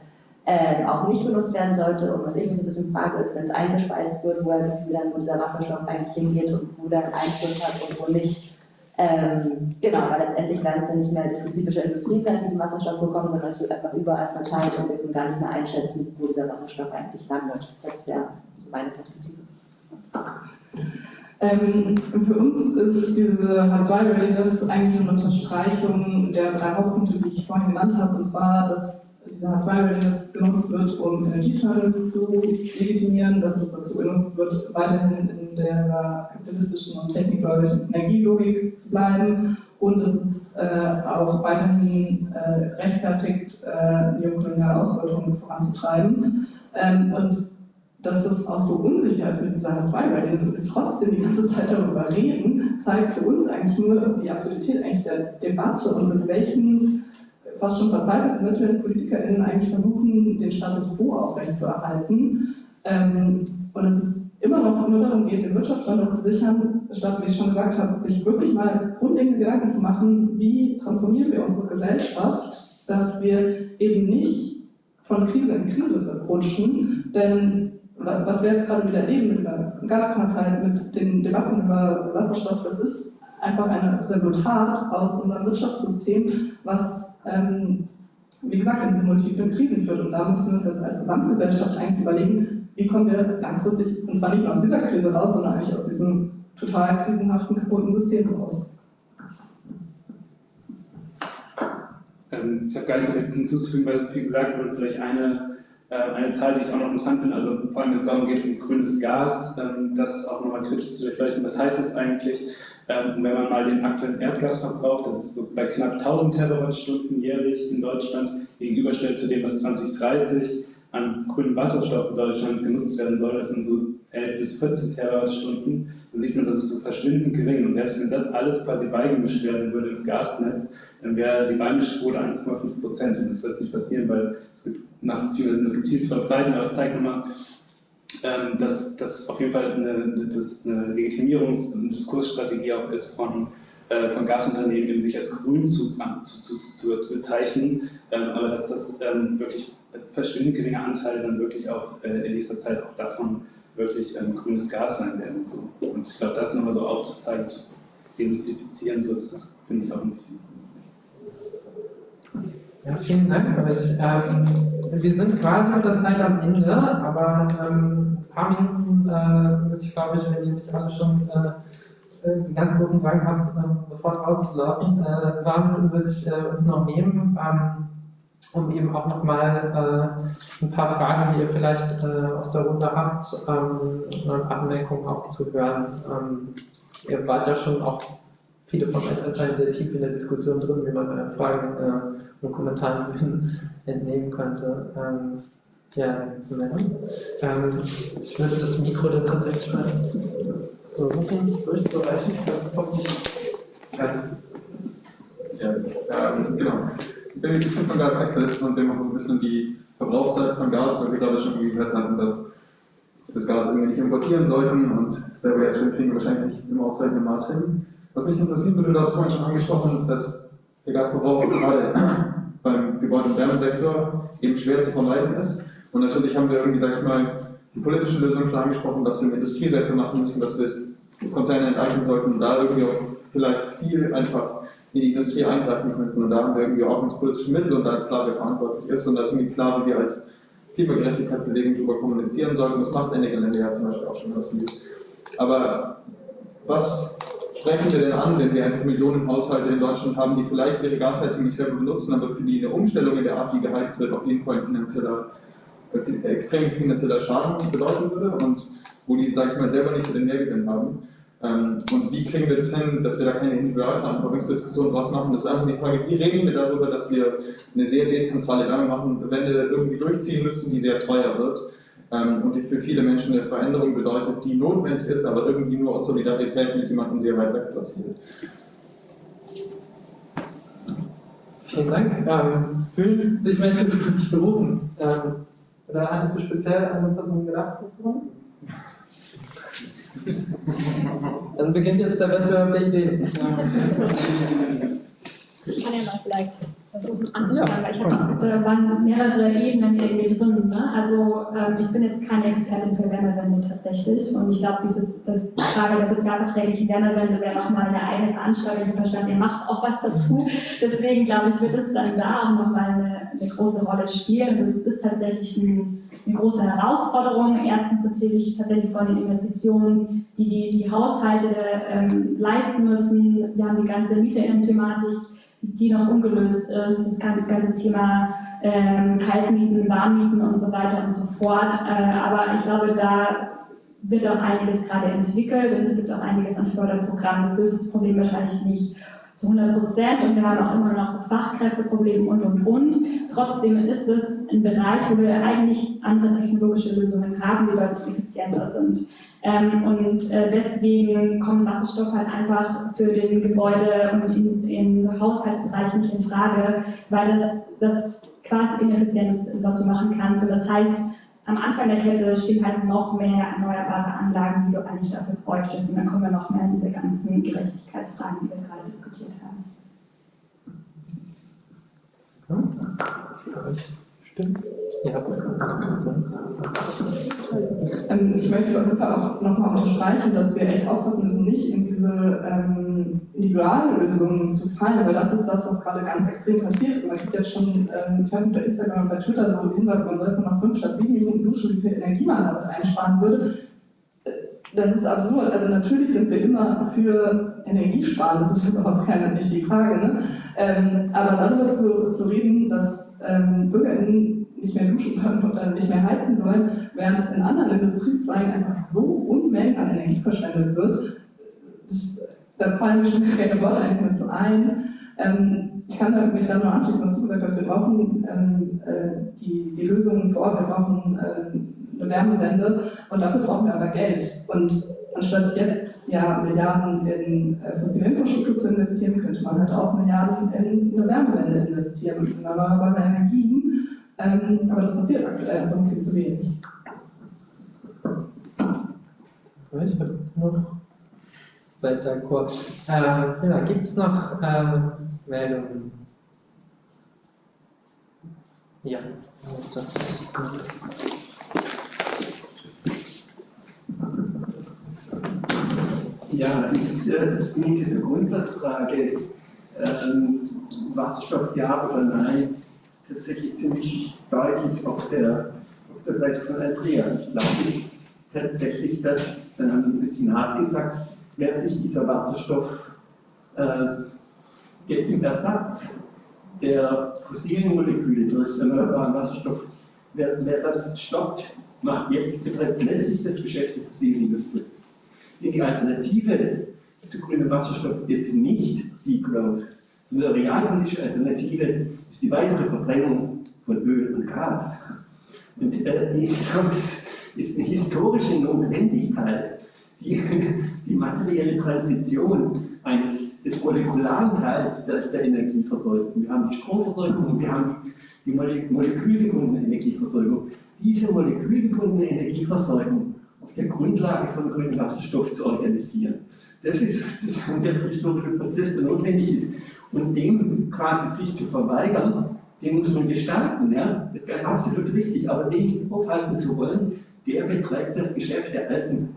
äh, auch nicht benutzt werden sollte. Und was ich mich so ein bisschen frage, ist, wenn es eingespeist wird, woher wissen wir dann, wo dieser Wasserstoff eigentlich hingeht und wo der Einfluss hat und wo nicht. Ähm, genau, weil letztendlich werden es dann nicht mehr die spezifische Industrie sein, die den Wasserstoff bekommen, sondern es wird einfach überall verteilt und wir können gar nicht mehr einschätzen, wo dieser Wasserstoff eigentlich landet. Das wäre meine Perspektive. Ähm, für uns ist diese H2-Readiness eigentlich eine Unterstreichung der drei Hauptpunkte, die ich vorhin genannt habe, und zwar, dass dieser H2-Readiness genutzt wird, um Energieterminals zu legitimieren, dass es dazu genutzt wird, weiterhin in der kapitalistischen und technikgläubigen Energielogik zu bleiben und es ist äh, auch weiterhin äh, rechtfertigt, äh, neokoloniale Ausbeutung voranzutreiben. Ähm, und dass das auch so unsicher ist mit dieser Hartz II, weil wir trotzdem die ganze Zeit darüber reden, zeigt für uns eigentlich nur die Absurdität eigentlich der Debatte und mit welchen fast schon verzweifelten Mitteln PolitikerInnen eigentlich versuchen, den Status quo aufrechtzuerhalten. Ähm, und es ist immer noch nur darum geht, den Wirtschaftsstandort zu sichern, statt, wie ich schon gesagt habe, sich wirklich mal grundlegende Gedanken zu machen, wie transformieren wir unsere Gesellschaft, dass wir eben nicht von Krise in Krise rutschen, denn was wir jetzt gerade wieder erleben mit der Gasknappheit, mit den Debatten über Wasserstoff, das ist einfach ein Resultat aus unserem Wirtschaftssystem, was, ähm, wie gesagt, in diese multiplen Krisen führt. Und da müssen wir uns jetzt als Gesamtgesellschaft eigentlich überlegen, wie kommen wir langfristig, und zwar nicht nur aus dieser Krise raus, sondern eigentlich aus diesem total krisenhaften, kaputten System raus. Ähm, ich habe gar nicht so viel hinzuzufügen, weil so viel gesagt wurde. Vielleicht eine äh, eine Zahl, die ich auch noch interessant finde, also vor allem wenn es darum geht, um grünes Gas, ähm, das auch nochmal kritisch zu durchleuchten. Was heißt es eigentlich, ähm, wenn man mal den aktuellen Erdgasverbrauch, das ist so bei knapp 1000 Terawattstunden jährlich in Deutschland, gegenüberstellt zu dem, was 2030 an grünem Wasserstoff in Deutschland genutzt werden soll, das sind so 11 bis 14 Terawattstunden, dann sieht man, das ist so verschwindend gering. Und selbst wenn das alles quasi beigemischt werden würde ins Gasnetz, dann wäre die Beimischquote 1,5 Prozent. Und das wird nicht passieren, weil es gibt nach viel das gezielt zu verbreiten, aber es zeigt nochmal, ähm, dass das auf jeden Fall eine, das eine Legitimierungs- und Diskursstrategie auch ist von, äh, von Gasunternehmen, eben sich als grün zu, zu, zu, zu bezeichnen, ähm, aber dass das ähm, wirklich verschwindend geringe Anteile dann wirklich auch äh, in nächster Zeit auch davon wirklich ähm, grünes Gas sein werden. So. Und ich glaube, das nochmal so aufzuzeigen, zu demystifizieren, so, das ist, finde ich, auch nicht. Ja, vielen Dank euch. Ähm, wir sind quasi mit der Zeit am Ende, aber ähm, ein paar Minuten äh, würde ich, glaube ich, wenn ihr nicht alle schon äh, äh den ganz großen Drang habt, äh, sofort auszulaufen, äh, Minuten würde ich äh, uns noch nehmen, ähm, um eben auch nochmal äh, ein paar Fragen, die ihr vielleicht äh, aus der Runde habt, ähm, und Anmerkungen auch zu hören. Ähm, ihr wart ja schon auch viele von euch anscheinend sehr tief in der Diskussion drin, wie man bei Fragen äh, und Kommentaren entnehmen könnte. Ähm, ja, zu nennen. Ähm, ich würde das Mikro dann tatsächlich mal so wirklich durchzureichen, das kommt nicht ganz. Ja, ähm, genau. Ich bin von Gas Access und wir machen so ein bisschen die Verbrauchszeit von Gas, weil wir glaube ich schon gehört hatten, dass das Gas irgendwie nicht importieren sollten und selber jetzt schon kriegen wir wahrscheinlich nicht im ausreichenden Maß hin. Was mich interessieren würde, du hast vorhin schon angesprochen, dass der Gasverbrauch gerade beim Gebäude- und Wärmesektor eben schwer zu vermeiden ist. Und natürlich haben wir irgendwie, sag ich mal, die politische Lösung schon angesprochen, dass wir im Industriesektor machen müssen, dass wir Konzerne enteignen sollten und da irgendwie auch vielleicht viel einfach in die Industrie eingreifen könnten. Und da haben wir irgendwie ordnungspolitische Mittel und da ist klar, wer verantwortlich ist und da ist irgendwie klar, wie wir als Klimagerechtigkeitsbewegung darüber kommunizieren sollten. Das macht Energielände ja zum Beispiel auch schon was viel. Aber was sprechen wir denn an, wenn wir einfach Millionen Haushalte in Deutschland haben, die vielleicht ihre Gasheizung nicht selber benutzen, aber für die eine Umstellung in der Art, wie geheizt wird, auf jeden Fall ein finanzieller, äh, extrem finanzieller Schaden bedeuten würde und wo die, sage ich mal, selber nicht so den Mehrgewinn haben. Ähm, und wie kriegen wir das hin, dass wir da keine Individualverantwortungsdiskussion draus machen? Das ist einfach die Frage, wie regeln wir darüber, dass wir eine sehr dezentrale Wärmewende irgendwie durchziehen müssen, die sehr teuer wird ähm, und die für viele Menschen eine Veränderung bedeutet, die notwendig ist, aber irgendwie nur aus Solidarität mit jemandem sehr weit weg passiert. Vielen Dank. Ähm, fühlen sich Menschen für dich berufen? Ähm, oder hattest du speziell an eine Person gedacht? Dann beginnt jetzt der Wettbewerb der Ideen. Ich kann ja mal vielleicht versuchen anzufangen, weil ich habe, da waren mehrere Ebenen irgendwie drin. Ne? Also ähm, ich bin jetzt keine Expertin für Wärmewende tatsächlich und ich glaube, diese das Frage der sozialverträglichen Wärmewende wäre nochmal eine eigene Veranstaltung. Ich verstanden, ihr macht auch was dazu. Deswegen glaube ich, wird es dann da auch nochmal eine, eine große Rolle spielen. Das ist tatsächlich ein eine große Herausforderung. Erstens natürlich tatsächlich von den Investitionen, die die, die Haushalte ähm, leisten müssen. Wir haben die ganze Mieterinnen-Thematik, die noch ungelöst ist, das ganze Thema ähm, Kaltmieten, Warmmieten und so weiter und so fort. Äh, aber ich glaube, da wird auch einiges gerade entwickelt und es gibt auch einiges an Förderprogrammen. Das löst das Problem wahrscheinlich nicht zu 100 Prozent und wir haben auch immer noch das Fachkräfteproblem und und und. Trotzdem ist es ein Bereich, wo wir eigentlich andere technologische Lösungen haben, die deutlich effizienter sind. Ähm, und äh, deswegen kommt Wasserstoff halt einfach für den Gebäude- und in Haushaltsbereich nicht in Frage, weil das, das quasi ineffizienteste ist, was du machen kannst. Und das heißt, am Anfang der Kette stehen halt noch mehr erneuerbare Anlagen, die du eigentlich dafür bräuchtest. Und dann kommen wir noch mehr in diese ganzen Gerechtigkeitsfragen, die wir gerade diskutiert haben. Stimmt. Ja. Ähm, ich möchte es auf jeden Fall auch nochmal unterstreichen, dass wir echt aufpassen müssen, nicht in diese ähm, Individuallösungen zu fallen, weil das ist das, was gerade ganz extrem passiert. Also man kriegt jetzt schon, ähm, ich weiß nicht, bei Instagram und bei Twitter so Hinweise, man soll jetzt nur noch fünf statt sieben Minuten duschen, wie viel Energie man damit einsparen würde. Das ist absurd. Also natürlich sind wir immer für Energiesparen, das ist überhaupt keine, nicht die Frage. Ne? Ähm, aber darüber zu, zu reden, dass ähm, BürgerInnen nicht mehr duschen sollen oder nicht mehr heizen sollen, während in anderen Industriezweigen einfach so Unmengen an Energie verschwendet wird, da fallen mir schon keine Worte eigentlich mehr zu ein. Ähm, ich kann mich dann nur anschließen, was du gesagt hast, wir brauchen ähm, äh, die, die Lösungen vor Ort, wir brauchen ähm, eine Wärmewende und dafür brauchen wir aber Geld. Und anstatt jetzt ja Milliarden in äh, fossile Infrastruktur zu investieren, könnte man halt auch Milliarden in eine Wärmewende investieren und in erneuerbare Energien. Ähm, aber das passiert aktuell einfach viel zu wenig. Ich habe noch Seid d'accord. Äh, ja, Gibt es noch äh, Meldungen? Ja. Ja, ich äh, bin diese Grundsatzfrage, ähm, Wasserstoff ja oder nein, tatsächlich ziemlich deutlich auf der, auf der Seite von Andrea. Ich glaube tatsächlich, dass, ähm, ein bisschen hart gesagt, wer sich dieser Wasserstoff äh, im Ersatz der fossilen Moleküle durch erneuerbaren Wasserstoff, wer, wer das stoppt, macht jetzt, betreibt letztlich das Geschäft der fossilen Industrie. Die Alternative zu grünem Wasserstoff ist nicht Deep Growth. Die realpolitische Alternative ist die weitere Verbrennung von Öl und Gas. Und äh, ist eine historische Notwendigkeit, die, die materielle Transition eines, des molekularen Teils der, der, Energieversorgung. Wir haben die Stromversorgung und wir haben die, die molekülgebundene Energieversorgung. Diese molekülgebundene Energieversorgung der Grundlage von grünem Wasserstoff zu organisieren. Das ist sozusagen der historische Prozess, der notwendig ist. Und dem quasi sich zu verweigern, den muss man gestalten, ja? absolut richtig, aber den aufhalten zu wollen, der betreibt das Geschäft der alten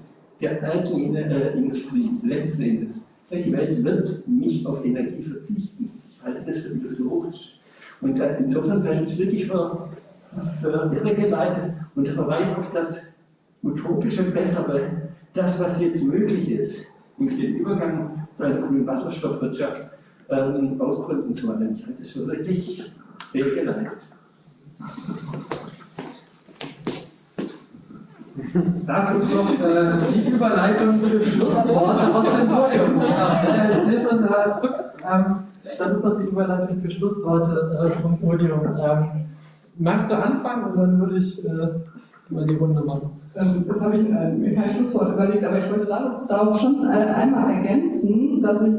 der alten äh, Industrie letzten Endes. Die Welt wird nicht auf Energie verzichten. Ich halte das für illusorisch. Und äh, insofern fällt es wirklich für, für irregeleitet und der Verweis auf das utopische Bessere, das, was jetzt möglich ist, um den Übergang zu einer grünen Wasserstoffwirtschaft ähm, ausbremsen zu wollen. Ich halte es für wirklich irregeleitet. Das ist doch äh, die Überleitung für Schlussworte aus dem Podium. Ja, ich sehe schon, da zuckt ähm, Das ist doch die Überleitung für Schlussworte äh, vom Podium. Ähm, magst du anfangen und dann würde ich äh, mal die Runde machen? Ähm, jetzt habe ich äh, mir kein Schlusswort überlegt, aber ich wollte darauf schon äh, einmal ergänzen, dass ich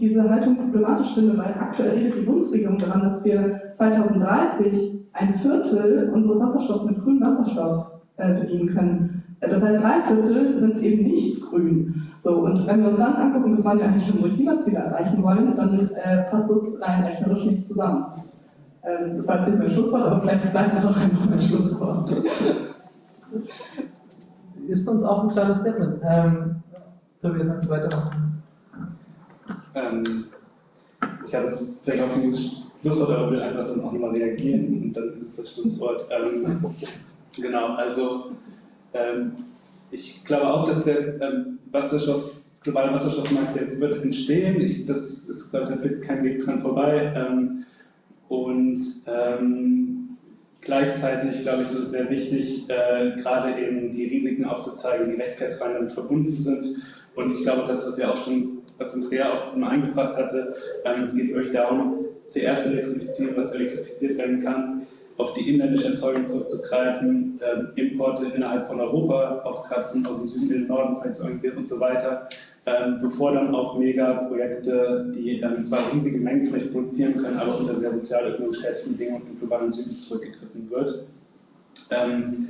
diese Haltung problematisch finde, weil aktuell redet die Bundesregierung daran, dass wir 2030 ein Viertel unseres Wasserstoffs mit grünem Wasserstoff äh, bedienen können. Das heißt, drei Viertel sind eben nicht grün. So, und wenn wir uns dann angucken, bis wann wir eigentlich unsere Klimaziele erreichen wollen, dann äh, passt das rein rechnerisch nicht zusammen. Ähm, das war jetzt nicht mein Schlusswort, aber vielleicht bleibt das auch einfach mein Schlusswort. Ist uns auch ein kleines Statement. Ähm, Tobias, kannst du weitermachen? Ähm, ich habe es vielleicht auch ein Schlusswort, aber will einfach dann auch nochmal reagieren und dann ist es das Schlusswort. Ähm, Genau, also ähm, ich glaube auch, dass der ähm, Wasserstoff, globale Wasserstoffmarkt, der wird entstehen. Ich, das ist, glaube ich, da führt kein Weg dran vorbei. Ähm, und ähm, gleichzeitig, glaube ich, ist es sehr wichtig, äh, gerade eben die Risiken aufzuzeigen, die Rechtfertigkeitsfragen damit verbunden sind. Und ich glaube, das, was wir auch schon was Andrea auch immer eingebracht hatte. Ähm, es geht euch darum, zuerst elektrifizieren, was elektrifiziert werden kann, auf die inländische Erzeugung zurückzugreifen, ähm, Importe innerhalb von Europa, auch gerade von aus dem Süden in den Norden vielleicht zu organisieren und so weiter, ähm, bevor dann auf Megaprojekte, die ähm, zwar riesige Mengen vielleicht produzieren können, aber unter sehr sozialökonomisch schädlichen Bedingungen im globalen Süden zurückgegriffen wird. Ähm,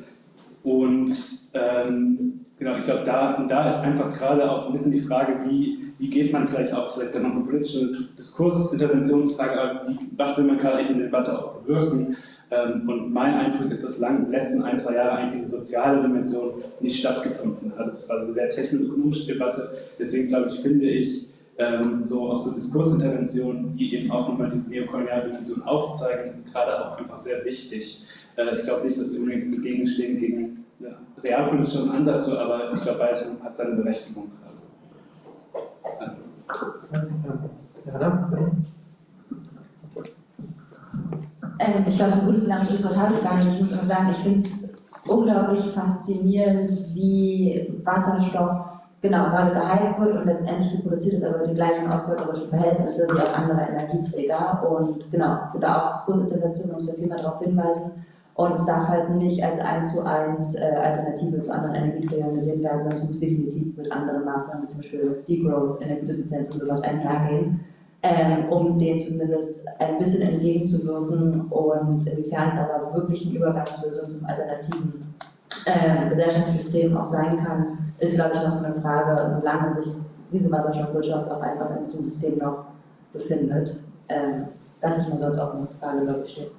und ähm, genau, ich glaube, da, da ist einfach gerade auch ein bisschen die Frage, wie, wie geht man vielleicht auch, vielleicht dann noch eine politische Diskursinterventionsfrage, wie, was will man gerade in der Debatte auch bewirken? Ähm, und mein Eindruck ist, dass lang, letzten ein, zwei Jahre eigentlich diese soziale Dimension nicht stattgefunden hat. Es war eine sehr technoökonomische Debatte. Deswegen glaube ich, finde ich, ähm, so auch so Diskursinterventionen, die eben auch nochmal diese neokoloniale Dimension aufzeigen, gerade auch einfach sehr wichtig. Äh, ich glaube nicht, dass unbedingt entgegenstehen gegen ja, realpolitischen Ansatz, aber ich glaube, beides hat seine Berechtigung gerade. Ja, danke. Ähm, ich glaube, so ein gutes langes Schlusswort habe ich gar nicht. Ich muss nur sagen, ich finde es unglaublich faszinierend, wie Wasserstoff genau gerade gehalten wird und letztendlich reproduziert es aber die gleichen ausbeuterischen Verhältnisse wie auch andere Energieträger. Und genau, ich würde auch Diskursintervention muss da viel mehr darauf hinweisen. Und es darf halt nicht als 1 zu 1 äh, Alternative zu anderen Energieträgern gesehen werden, sondern es muss definitiv mit anderen Maßnahmen, wie zum Beispiel Degrowth, Energiesuffizienz und sowas einhergehen ähm, um denen zumindest ein bisschen entgegenzuwirken und inwiefern es aber wirklich eine Übergangslösung zum alternativen äh, Gesellschaftssystem auch sein kann, ist, glaube ich, noch so eine Frage, solange sich diese Wasserstoffwirtschaft auch einfach in diesem System noch befindet. Ähm, lasse ich mir sonst auch eine Frage, glaube ich, stehen.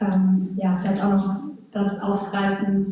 Ähm, ja, vielleicht auch noch das aufgreifend,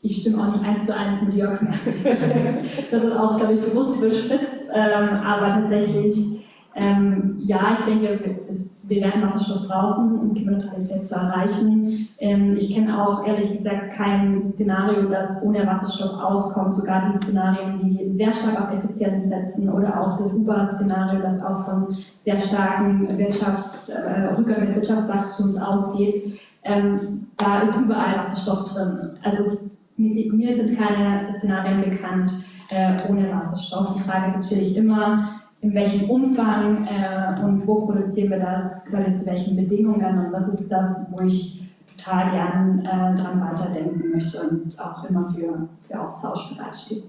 ich stimme auch nicht eins zu eins mit Jörgs. das ist auch, glaube ich, bewusst überspitzt, ähm, aber tatsächlich, ähm, ja, ich denke, es, wir werden Wasserstoff brauchen, um Klimaneutralität zu erreichen. Ähm, ich kenne auch, ehrlich gesagt, kein Szenario, das ohne Wasserstoff auskommt, sogar die Szenarien, die sehr stark auf Effizienz setzen oder auch das UBA-Szenario, das auch von sehr starken Wirtschafts-, äh, Rückgang des Wirtschaftswachstums ausgeht. Ähm, da ist überall Wasserstoff drin. Also es mir sind keine Szenarien bekannt äh, ohne Wasserstoff. Die Frage ist natürlich immer, in welchem Umfang äh, und wo produzieren wir das, quasi zu welchen Bedingungen. Und das ist das, wo ich total gern äh, dran weiterdenken möchte und auch immer für, für Austausch bereitstehe.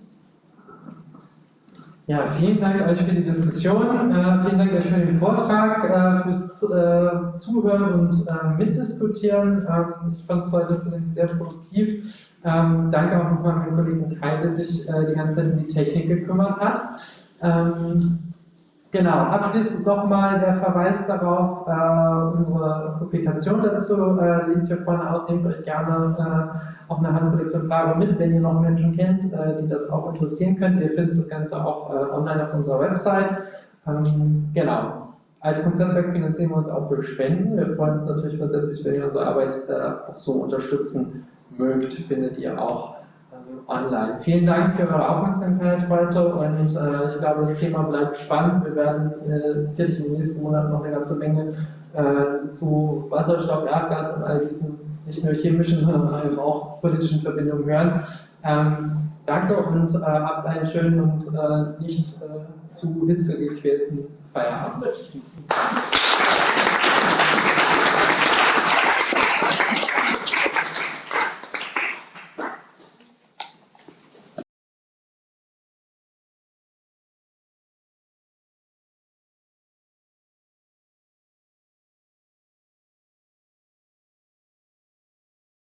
Ja, vielen Dank euch für die Diskussion, äh, vielen Dank euch für den Vortrag, äh, fürs äh, Zuhören und äh, Mitdiskutieren. Ähm, ich fand es heute sehr produktiv. Ähm, danke auch nochmal an meinen Kollegen Kai, der sich äh, die ganze Zeit um die Technik gekümmert hat. Ähm, genau, abschließend nochmal der Verweis darauf, äh, unsere Publikation dazu äh, liegt hier vorne aus. Nehmt euch gerne äh, auch eine Handvoll Exemplare mit, wenn ihr noch Menschen kennt, äh, die das auch interessieren könnt. Ihr findet das Ganze auch äh, online auf unserer Website. Ähm, genau. Als Konzertwerk finanzieren wir uns auch durch Spenden. Wir freuen uns natürlich grundsätzlich, wenn ihr unsere Arbeit auch so unterstützen mögt, findet ihr auch ähm, online. Vielen Dank für eure Aufmerksamkeit heute und äh, ich glaube, das Thema bleibt spannend. Wir werden äh, sicherlich in den nächsten Monaten noch eine ganze Menge äh, zu Wasserstoff, Erdgas und all diesen nicht nur chemischen, sondern auch politischen Verbindungen hören. Ähm, danke und äh, habt einen schönen und äh, nicht äh, zu hitzegequälten Feierabend.